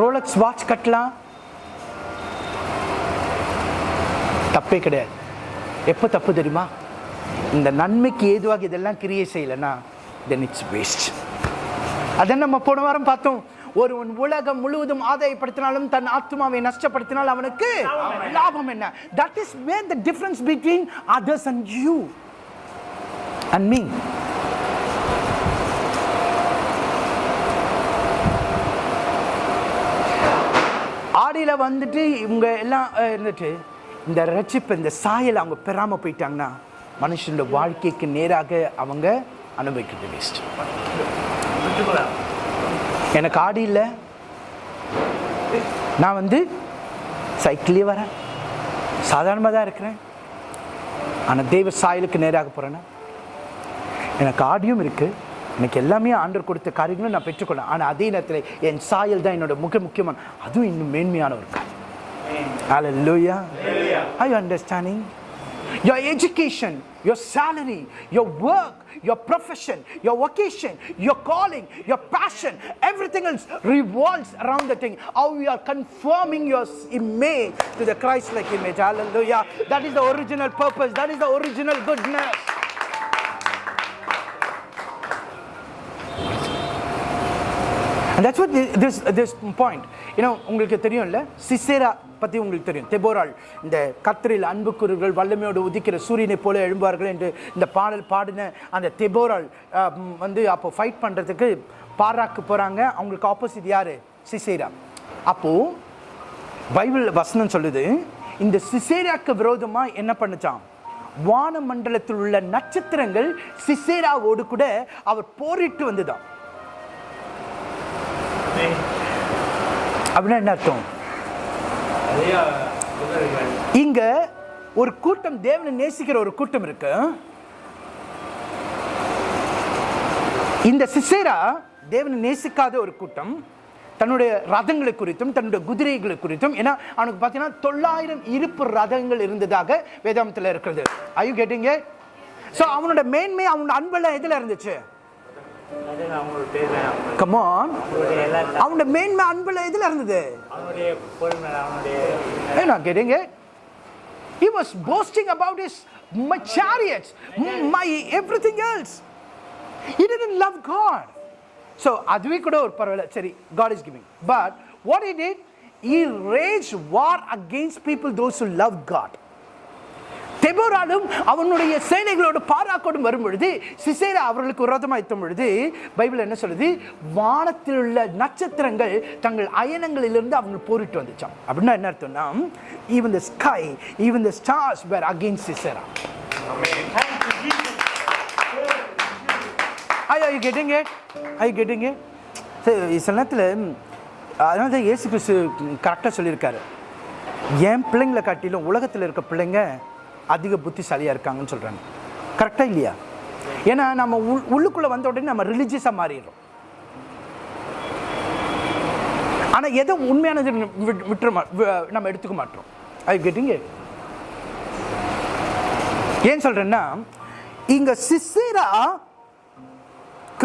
ரோலக்ஸ் வாட்ச் கட்டலாம். தப்பே கிடையாது. எப்போ தப்பு தெரியுமா? இந்த நன்மைக்கு ஏதுவாக இதெல்லாம் கிரியை செய்யலைன்னா தென் இட்ஸ் வேஸ்ட் அதான் நம்ம போன வாரம் பார்த்தோம். ஒருவன் உலகம் முழுவதும் ஆதாயப்படுத்தினாலும் தன் ஆத்மாவை நஷ்டப்படுத்தினால் அவனுக்கு லாபம் என்ன? That is where the difference between others and you and me பாடியில் காடியில் வந்துட்டு இவங்க எல்லாம் இருந்துட்டு இந்த ரட்சிப்பு இந்த சாயலை அவங்க பெறாமல் போயிட்டாங்கன்னா மனுஷனோட வாழ்க்கைக்கு நேராக அவங்க அனுபவிக்கிறது வேஸ்ட் எனக்கு ஆடி இல்லை. நான் வந்து சைக்கிளே வரேன். சாதாரணமாக தான் இருக்கிறேன். ஆனால் தெய்வ சாயலுக்கு நேராக போகிறேன்னா எனக்கு ஆடியும் இருக்குது எனக்கு எல்லாமே ஆண்டவர் கொடுத்த காரியங்களும் நான் பெற்றுக்கொள்ளேன் ஆனால் அதே நேரத்தில் என் சாயல் தான் என்னோட முக முக்கியமான அதுவும் இன்னும் மேன்மையான ஒரு காரியம் Hallelujah. Are you understanding? Your education, your salary, your work, your profession, your vocation, your calling, your passion, everything else revolves around the thing. How you are conforming your s- image to the Christ like image. Hallelujah. That is the original purpose. That is the original goodness. And that's what this this this point. You know, உங்களுக்கு தெரியும்ல? Sisera பற்றி உங்களுக்கு தெரியும். தெபோரால் இந்த கத்திரில் அன்புக்குருகள் வல்லமையோடு உதிக்கிற சூரியனை போல எழும்பார்கள் என்று இந்த பாடல் பாடின அந்த தெபோரால் வந்து அப்போ ஃபைட் பண்ணுறதுக்கு பாராக்கு போகிறாங்க அவங்களுக்கு ஆப்போசிட் யார்? சிசேரா. அப்போது பைபிள் வசனம் சொல்லுது இந்த சிசேராக்கு விரோதமாக என்ன பண்ணுச்சான் வானமண்டலத்தில் உள்ள நட்சத்திரங்கள் சிசேராவோடு கூட அவர் போரிட்டு வந்துதான் அப்படின்னா என்ன அர்த்தம்? இங்க ஒரு கூட்டம் தேவனை நேசிக்கிற ஒரு கூட்டம் இருக்கு. இந்த சிசேரா தேவனை நேசிக்காத ஒரு கூட்டம் தன்னுடைய ரதங்களை குறித்தும் தன்னுடைய குதிரைகளை குறித்தும் ஏன்னா அவனுக்கு பார்த்தீங்கன்னா தொள்ளாயிரம் இருப்பு ரதங்கள் இருந்ததாக வேதாந்தத்தில் இருக்கிறது. ஐயோ கேட்டீங்க ஸோ அவனோட மேன்மை அவனோட அன்பெல்லாம் எதுல இருந்துச்சு? கமான் அவனோட மேன்மை அன்புல எதுல இருந்தது getting it. He was boasting about his my chariots, my everything else. He didn't love God. So அதுவே கூட ஒரு பரவாயில்ல சரி God is giving. But what he did, he waged war against people those who love God. தெபோராலும் அவனுடைய சேனைகளோடு பாராக்கோடும் வரும் பொழுது Sisera அவர்களுக்கு விரோதமாக எத்தும் பொழுது பைபிள் என்ன சொல்லுது? வானத்தில் உள்ள நட்சத்திரங்கள் தங்கள் அயனங்களிலிருந்து அவங்க போரிட்டு வந்துச்சான் அப்படின்னா என்ன அர்த்தம்னா even the sky even the stars where again Sisera. I I getting I கெட்டுங்க சில நேரத்தில் அதனால தான் இயேசு கிறிஸ்து கரெக்டாக சொல்லியிருக்காரு. என் பிள்ளைங்களை காட்டிலும் உலகத்தில் இருக்க பிள்ளைங்க அதிக புத்திசாலியாக இருக்காங்கன்னு சொல்கிறாங்க கரெக்டாக இல்லையா? ஏன்னா நம்ம உள் உள்ளுக்குள்ளே வந்த உடனே நம்ம ரிலீஜியஸாக மாறிடுறோம். ஆனால் எதை உண்மையானது விட்டுற மா நம்ம எடுத்துக்க மாட்டோம். அது கேட்டிங்க ஏன் சொல்கிறேன்னா இங்கே சிசிராக்கு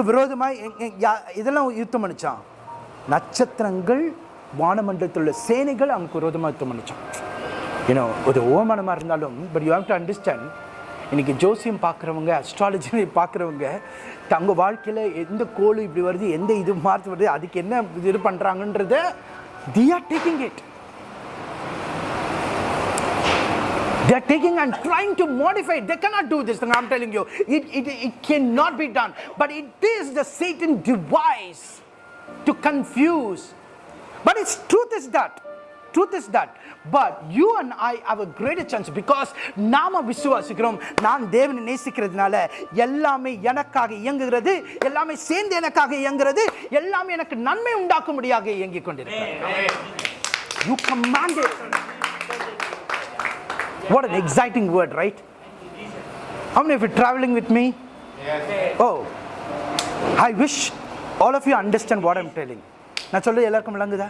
விரோதமாக இதெல்லாம் யுத்தம் பண்ணிச்சான். நட்சத்திரங்கள் வானமண்டலத்தில் உள்ள சேனைகள் அவனுக்கு விரோதமாக யுத்தம் பண்ணிச்சான். யூனோ ஒரு ஓமானமாக இருந்தாலும் but you have to understand இன்றைக்கி ஜோசியம் பார்க்குறவங்க அஸ்ட்ராலஜி பார்க்குறவங்க தங்க வாழ்க்கையில் எந்த கோல் இப்படி வருது எந்த இது மாற்று வருது அதுக்கு என்ன இது பண்ணுறாங்கன்றத they are taking it They are taking and trying to modify it. They cannot do this thing. I'm telling you, it, it, it cannot be done. But it is the Satan device to confuse. But its truth is that. Truth is that. But you and I have a greater chance because நாம விசுவாசிக்கிறோம் நான் தேவனை நேசிக்கிறதுனால எல்லாமே எனக்காக இயங்குகிறது எல்லாமே சேர்ந்து எனக்காக இயங்குகிறது எல்லாமே எனக்கு நன்மை உண்டாக்கும்படியாக இயங்கிக் கொண்டிருக்கிறது You commanded. What an exciting word, right? How many of you traveling with me? Oh, I wish all of you understand what I'm telling. நான் சொல்றது எல்லாருக்கும் விளங்குதா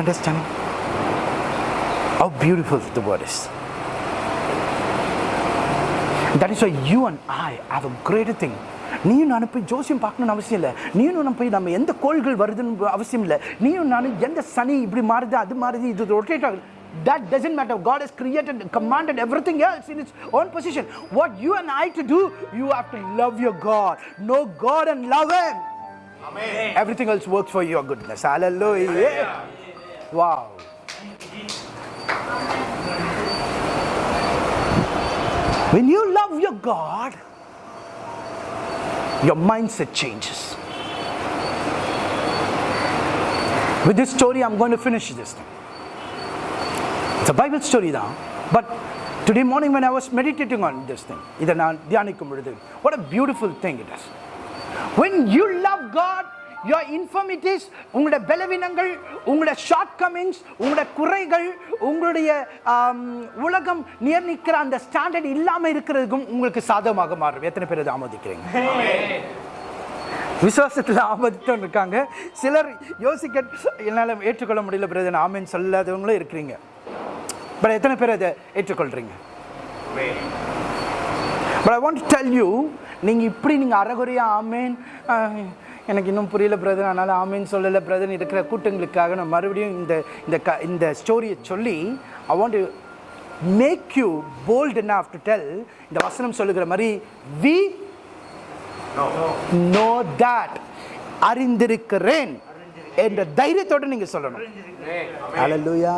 understanding How beautiful the word is. That is why you and I have a greater thing. நீயும் நானும் போய் ஜோசியம் பார்க்கணும்னு அவசியம் இல்லை நீயும் நானும் போய் நம்ம எந்த கோள்கள் வருதுன்னு அவசியம் இல்லை நீயும் நானும் எந்த சனி இப்படி மாறுது அது மாறுது இது ரொட்டேட் ஆகுது That doesn't matter. God has created, commanded everything else in its own position. What you and I to do, you have to love your God. Know God and love Him. Everything else works for your goodness. Hallelujah. Wow. When you love your God, your mindset changes. With this story, I'm going to finish this thing. It's a Bible story now, but today morning when I was meditating on this thing, what a beautiful thing it is. When you love God, your infirmities உங்களோட பலவீனங்கள் உங்களோட short Cummins உங்களோட குறைகள் உங்களுடைய um, உலகம் உலகம் நிர்ணயிக்கிற அந்த standard இல்லாமல் இருக்கிறதுக்கும் உங்களுக்கு சாதகமாக மாறும். எத்தனை பேர் அதை ஆமோதிக்கிறீங்க? விசுவாசத்தில் ஆபத்தம் இருக்காங்க. சிலர் யோசிக்க என்னால் ஏற்றுக்கொள்ள முடியல பிரதன் ஆமின்னு சொல்லாதவங்களும் இருக்கிறீங்க. பட் எத்தனை பேர் அதை ஏற்றுக்கொள்கிறீங்க but I want tell you நீங்கள் இப்படி நீங்கள் அறகுறையாக ஆமேன் எனக்கு இன்னும் புரியல பிரதன் அதனால் ஆமேன்னு சொல்லலை பிரதன் இருக்கிற கூட்டங்களுக்காக நான் மறுபடியும் இந்த இந்த க இந்த ஸ்டோரியை சொல்லி I want to make you bold enough to tell இந்த வசனம் சொல்லுகிற மாதிரி வி நோ தட் அறிந்திருக்கிறேன் என்ற தைரியத்தோட நீங்க சொல்லணும். ஹalleluya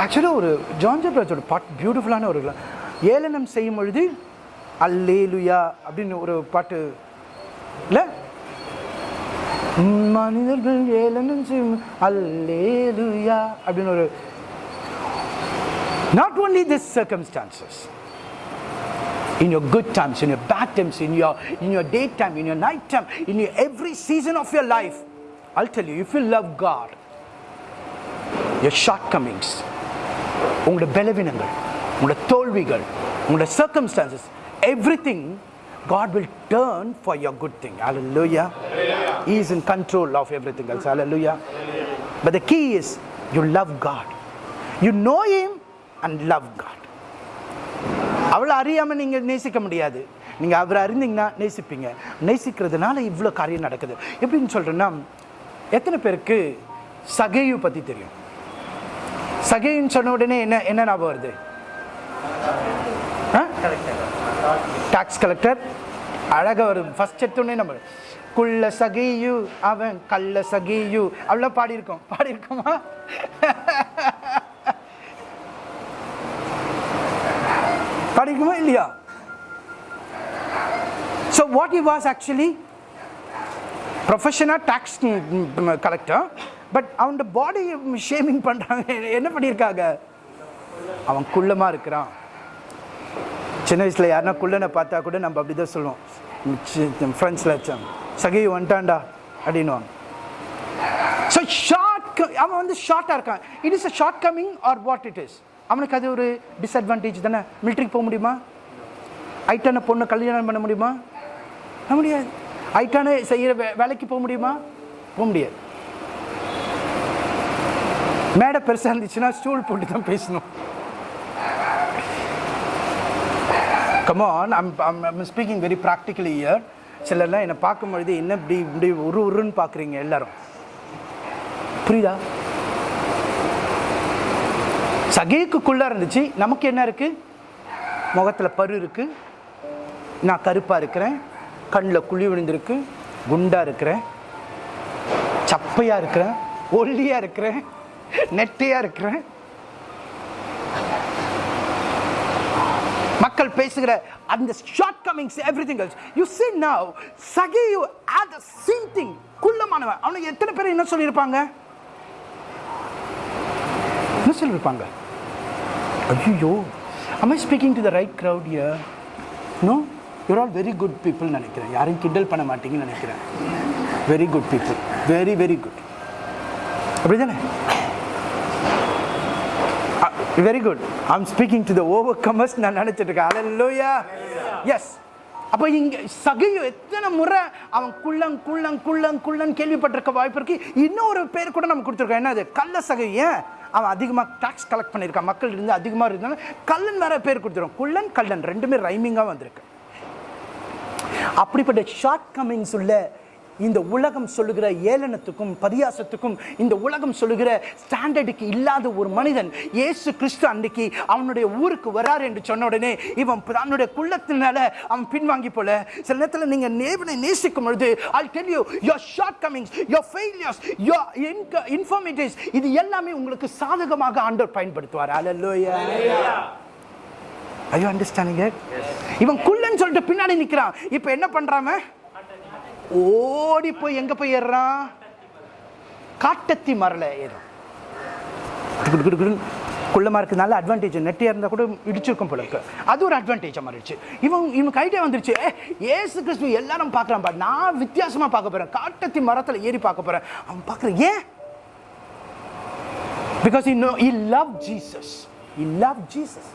ஆக்சுவலாக ஒரு ஜான் ஜப்ராஜோட பாட் பியூட்டிஃபுல்லான ஒரு ஏளனம் செய்யும் பொழுது அல்லேலுயா அப்படின்னு ஒரு பாட்டு இல்லை மனிதர்கள் ஏளனம் செய்யும் அல்லேலுயா அப்படின்னு ஒரு not only this circumstances in your good times, in your bad times, in your in your daytime, in your night time, in your every season of your life. I'll tell you, if you love God, your shortcomings, உங்களோட பலவீனங்கள் உங்களோட தோல்விகள் உங்களோட circumstances, everything God will turn for your good thing. Hallelujah. He is in control of everything else. Hallelujah. But the key is you love God. You know Him and love God. அவளை அறியாமல் நீங்கள் நேசிக்க முடியாது நீங்கள் அவரை அறிந்தீங்கன்னா நேசிப்பீங்க நேசிக்கிறதுனால இவ்வளோ காரியம் நடக்குது எப்படின்னு சொல்கிறேன்னா எத்தனை பேருக்கு சகையு பற்றி தெரியும் சகைன்னு சொன்ன உடனே என்ன என்ன ஞாபகம் வருது ஆ டாக்ஸ் கலெக்டர் அழகாக வரும் ஃபர்ஸ்ட் எடுத்தோடனே நம்ம குள்ள சகையு அவன் கள்ள சகையு. அவ்வளோ பாடியிருக்கோம். பாடியிருக்கோமா? பாடிக்குமா இல்லையா? So what he was actually ப்ரொஃபஷனாக tax collector but அவனோட பாடி ஷேமிங் பண்ணுறாங்க என்ன பண்ணியிருக்காங்க? அவன் குள்ளமாக இருக்கிறான். சின்ன வயசில் யாருன்னா குள்ளனை பார்த்தா கூட நம்ம அப்படி தான் சொல்லுவோம் ஃப்ரெண்ட்ஸில் சகை வந்துட்டான்டா அப்படின்வாங்க ஸோ ஷார்ட் அவன் வந்து ஷார்ட்டாக இருக்கான். It is a shortcoming or what it is அவனுக்கு அது ஒரு டிஸ்அட்வான்டேஜ் தானே? மிலிட்ரிக்கு போக முடியுமா? ஐட்டான பொண்ணை கல்யாணம் பண்ண முடியுமா? பண்ண முடியாது. ஐட்டான செய்கிற வே வேலைக்கு போக முடியுமா? போக முடியாது. மேடை பெருசாக இருந்துச்சுன்னா ஸ்டூல் போட்டு தான் பேசணும். Come on I'm I'm speaking very practically here சிலர்லாம் என்னை பார்க்கும் பொழுது என்ன இப்படி இப்படி உரு உருன்னு பார்க்குறீங்க எல்லாரும். புரியுதா? சகைக்குள்ளே இருந்துச்சு. நமக்கு என்ன இருக்குது முகத்தில் பரு இருக்குது நான் கருப்பாக இருக்கிறேன். கண்ணில் குழி விழுந்திருக்கு. குண்டாக இருக்கிறேன். சப்பையாக இருக்கிறேன். ஒல்லியாக இருக்கிறேன். நெட்டையாக இருக்கிறேன். மக்கள் பேசுகிற அந்த shortcomings everything else you see now Sakhi you add the same thing குள்ளமானவன் அவனுக்கு எத்தனை பேர் என்ன சொல்லியிருப்பாங்க? என்ன சொல்லியிருப்பாங்க? ஐயோ am speaking speaking to the right crowd here? No? You're all very good நினைக்கிறேன். யாரையும் கிண்டல் பண்ண மாட்டீங்கன்னு நினைக்கிறேன். Very good people very very good அப்படிதானே? Very good I'm speaking to the overcomers நான் நினைச்சிட்டு இருக்கேன் அலல்லோயா எஸ் அப்போ இங்கே சகையோ எத்தனை முறை அவன் குள்ளங் குள்ளங் குள்ளங் குள்ளன் கேள்விப்பட்டிருக்க வாய்ப்பு இருக்கு. இன்னொரு பேர் கூட நம்ம கொடுத்துருக்கோம். என்னது? கள்ள சகை ஏன்? அவன் அதிகமாக டாக்ஸ் கலெக்ட் பண்ணியிருக்கான். மக்கள் இருந்து அதிகமாக இருந்தாலும் கல்லன் வேற பேர் கொடுத்துருவோம் குள்ளன் கல்லன் ரெண்டுமே ரைமிங்காக வந்திருக்கு. அப்படிப்பட்ட ஷார்ட் கம்மிங்ஸ் உள்ள இந்த உலகம் சொல்லுகிற ஏளனத்துக்கும் பரியாசத்துக்கும் இந்த உலகம் சொல்லுகிற ஸ்டாண்டர்டுக்கு இல்லாத ஒரு மனிதன் இயேசு கிறிஸ்து அன்னைக்கு அவனுடைய ஊருக்கு வராரு என்று சொன்ன உடனே இவன் தன்னுடைய குள்ளத்தினால அவன் பின்வாங்கி போல. சில நேரத்தில் நீங்க நேவனை நேசிக்கும் பொழுது I tell you your shortcomings your failures your informatives இது எல்லாமே உங்களுக்கு சாதகமாக ஆண்டவர் பயன்படுத்துவார். அல்லேலூயா ஐயோ அண்டர்ஸ்டாண்டிங் இவன் குள்ளன்னு சொல்லிட்டு பின்னாடி நிக்கிறான். இப்போ என்ன பண்றான் ஓடி போய் எங்க போய் ஏறுறான் காட்டத்தி மரல ஏறும். குள்ளமாக குடு இருக்கு நல்ல அட்வான்டேஜ் நெட்டியாக இருந்தால் கூட இடிச்சிருக்கும் போல இருக்கு. அது ஒரு அட்வான்டேஜாக மாறிடுச்சு இவன் இவன் கைட்டே வந்துருச்சு. ஏ ஏசு கிறிஸ்து எல்லாரும் பார்க்குறான் பா நான் வித்தியாசமாக பார்க்க போகிறேன் காட்டத்தி மரத்தில் ஏறி பார்க்க போகிறேன் அவன் பார்க்குறேன் ஏன்? பிகாஸ் இன்னும் he love Jesus he love Jesus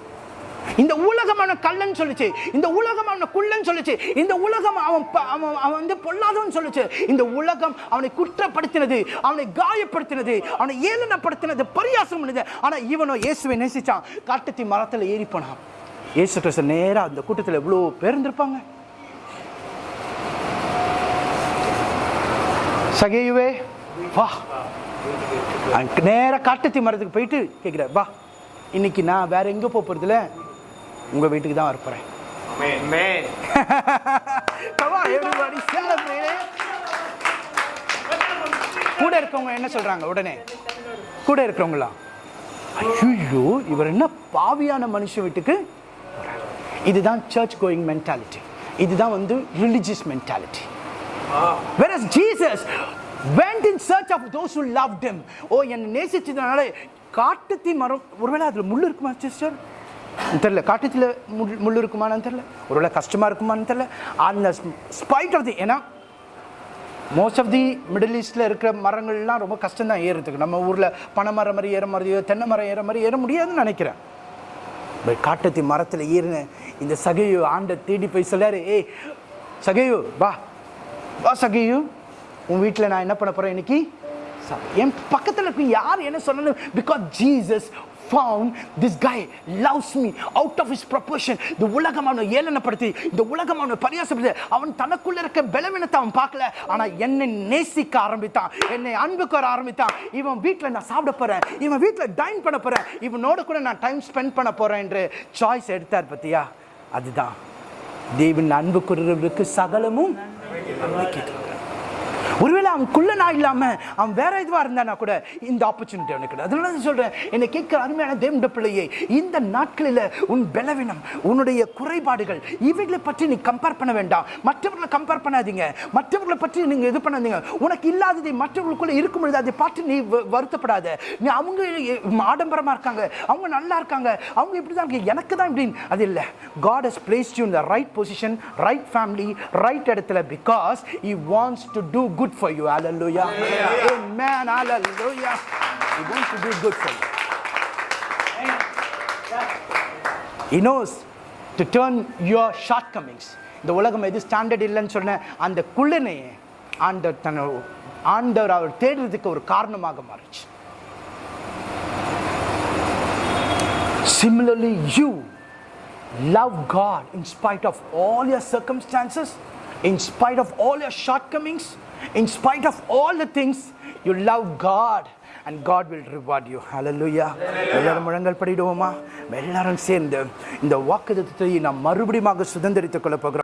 இந்த உலகம் அவனை கல்லன்னு சொல்லுச்சு. இந்த உலகம் அவனை குள்ளன்னு சொல்லுச்சு. இந்த உலகம் அவன் அவன் அவன் வந்து பொல்லாதவன் சொல்லுச்சு. இந்த உலகம் அவனை குற்றப்படுத்தினது அவனை காயப்படுத்தினது அவனை ஏளனப்படுத்தினது பரியாசம் பண்ணது. ஆனால் இவனோ இயேசுவை நேசிச்சான். காட்டத்தி மரத்தில் ஏறி போனான். இயேசு கிறிஸ்து நேராக அந்த கூட்டத்தில் எவ்வளோ பேர் இருந்திருப்பாங்க. சகையுவே வா. நேராக காட்டத்தி மரத்துக்கு போயிட்டு கேட்குற வா. இன்னைக்கு நான் வேற எங்கே போக போறதில்ல உங்க வீட்டுக்கு தான் it. கூட இருக்கவங்க என்ன சொல்றாங்க உடனே? கூட இருக்கிறவங்களா? ஐயோ இவர் என்ன பாவியான மனுஷன் வீட்டுக்கு. இதுதான் சர்ச் கோயிங் மென்டாலிட்டி இதுதான் வந்து religious mentality Whereas Jesus? Went in search of those who loved him. ஓ என்னை நேசிச்சதுனால காட்டுத்தி மரம் ஒருவேளை அதில் முள் இருக்குமா சிஸ்டர் தெரியல. காட்டத்தில் முள் முள் இருக்குமான்னு தெரியல. ஒருவேளை கஷ்டமாக இருக்குமான்னு தெரியல. அந்த ஸ்பைட் ஆஃப் தி ஏன்னா மோஸ்ட் ஆஃப் தி மிடில் ஈஸ்டில் இருக்கிற மரங்கள்லாம் ரொம்ப கஷ்டம் தான் ஏறுறதுக்கு. நம்ம ஊரில் பனை மரம் மாதிரி ஏற மாதிரியோ தென்னை மரம் ஏற மாதிரி ஏற முடியாதுன்னு நினைக்கிறேன். பட் காட்டத்தி மரத்தில் ஏறின இந்த சகையு ஆண்டை தேடி போய் சொல்லாரு ஏய் சகையு வா. வா சகையு. உன் வீட்டில் நான் என்ன பண்ண போகிறேன் இன்னைக்கு? சா- என் பக்கத்தில் இருக்கும் யார் என்ன சொல்லணும்? Because Jesus found this guy loves me out of his proportion. இந்த உலகம் அவனை ஏளனப்படுத்தி இந்த உலகம் அவனை பரியாசப்படுத்தி அவன் தனக்குள்ள இருக்க பலவீனத்தை அவன் பார்க்கல. ஆனா என்னை நேசிக்க ஆரம்பித்தான். என்னை அன்புக்கு வர ஆரம்பித்தான். இவன் வீட்டில் நான் சாப்பிட போறேன். இவன் வீட்டில் டைன் பண்ண போறேன். இவனோட கூட நான் டைம் ஸ்பெண்ட் பண்ண போறேன் என்று சாய்ஸ் எடுத்தார் பத்தியா? அதுதான். தேவன் அன்பு சகலமும் நம்பிக்கை ஒருவேளை அவன் நான் இல்லாமல் அவன் வேற இதுவாக இருந்தானா கூட இந்த ஆப்பர்ச்சுனிட்டி அவனுக்கு கிடையாது. அதனால தான் என்னை கேட்குற அருமையான தேவண்ட பிள்ளையே இந்த நாட்களில் உன் பலவீனம் உன்னுடைய குறைபாடுகள் இவைகளை பற்றி நீ கம்பேர் பண்ண வேண்டாம். மற்றவர்களை கம்பேர் பண்ணாதீங்க. மற்றவர்களை பற்றி நீங்கள் இது பண்ணாதீங்க. உனக்கு இல்லாததை மற்றவர்களுக்குள்ளே இருக்கும் பொழுது அதை பார்த்து நீ வருத்தப்படாத. நீ அவங்க ஆடம்பரமாக இருக்காங்க. அவங்க நல்லா இருக்காங்க. அவங்க இப்படி தான் இருக்கு எனக்கு தான் இப்படின்னு. அது இல்லை. God has placed you in the right position right family right இடத்துல because he wants to do good good for you hallelujah amen hallelujah he wants to do good for you he knows to turn your shortcomings இந்த உலகம் எது standard இல்லைன்னு சொன்ன அந்த குள்ளனை ஆண்டவர் தன்னை ஆண்டவர் அவர் தேடுறதுக்கு ஒரு காரணமாக மாறிச்சு Similarly, you love God in spite of all your circumstances, in spite of all your shortcomings, in spite of all the things, you love God and God will reward you. Hallelujah. எல்லாரும் முழங்கல் படிடுவோமா எல்லாரும் சேர்ந்து இந்த வாக்குத்தத்தை நாம் மறுபடியும் சுதந்திரித்துக் கொள்ள போகிறோம்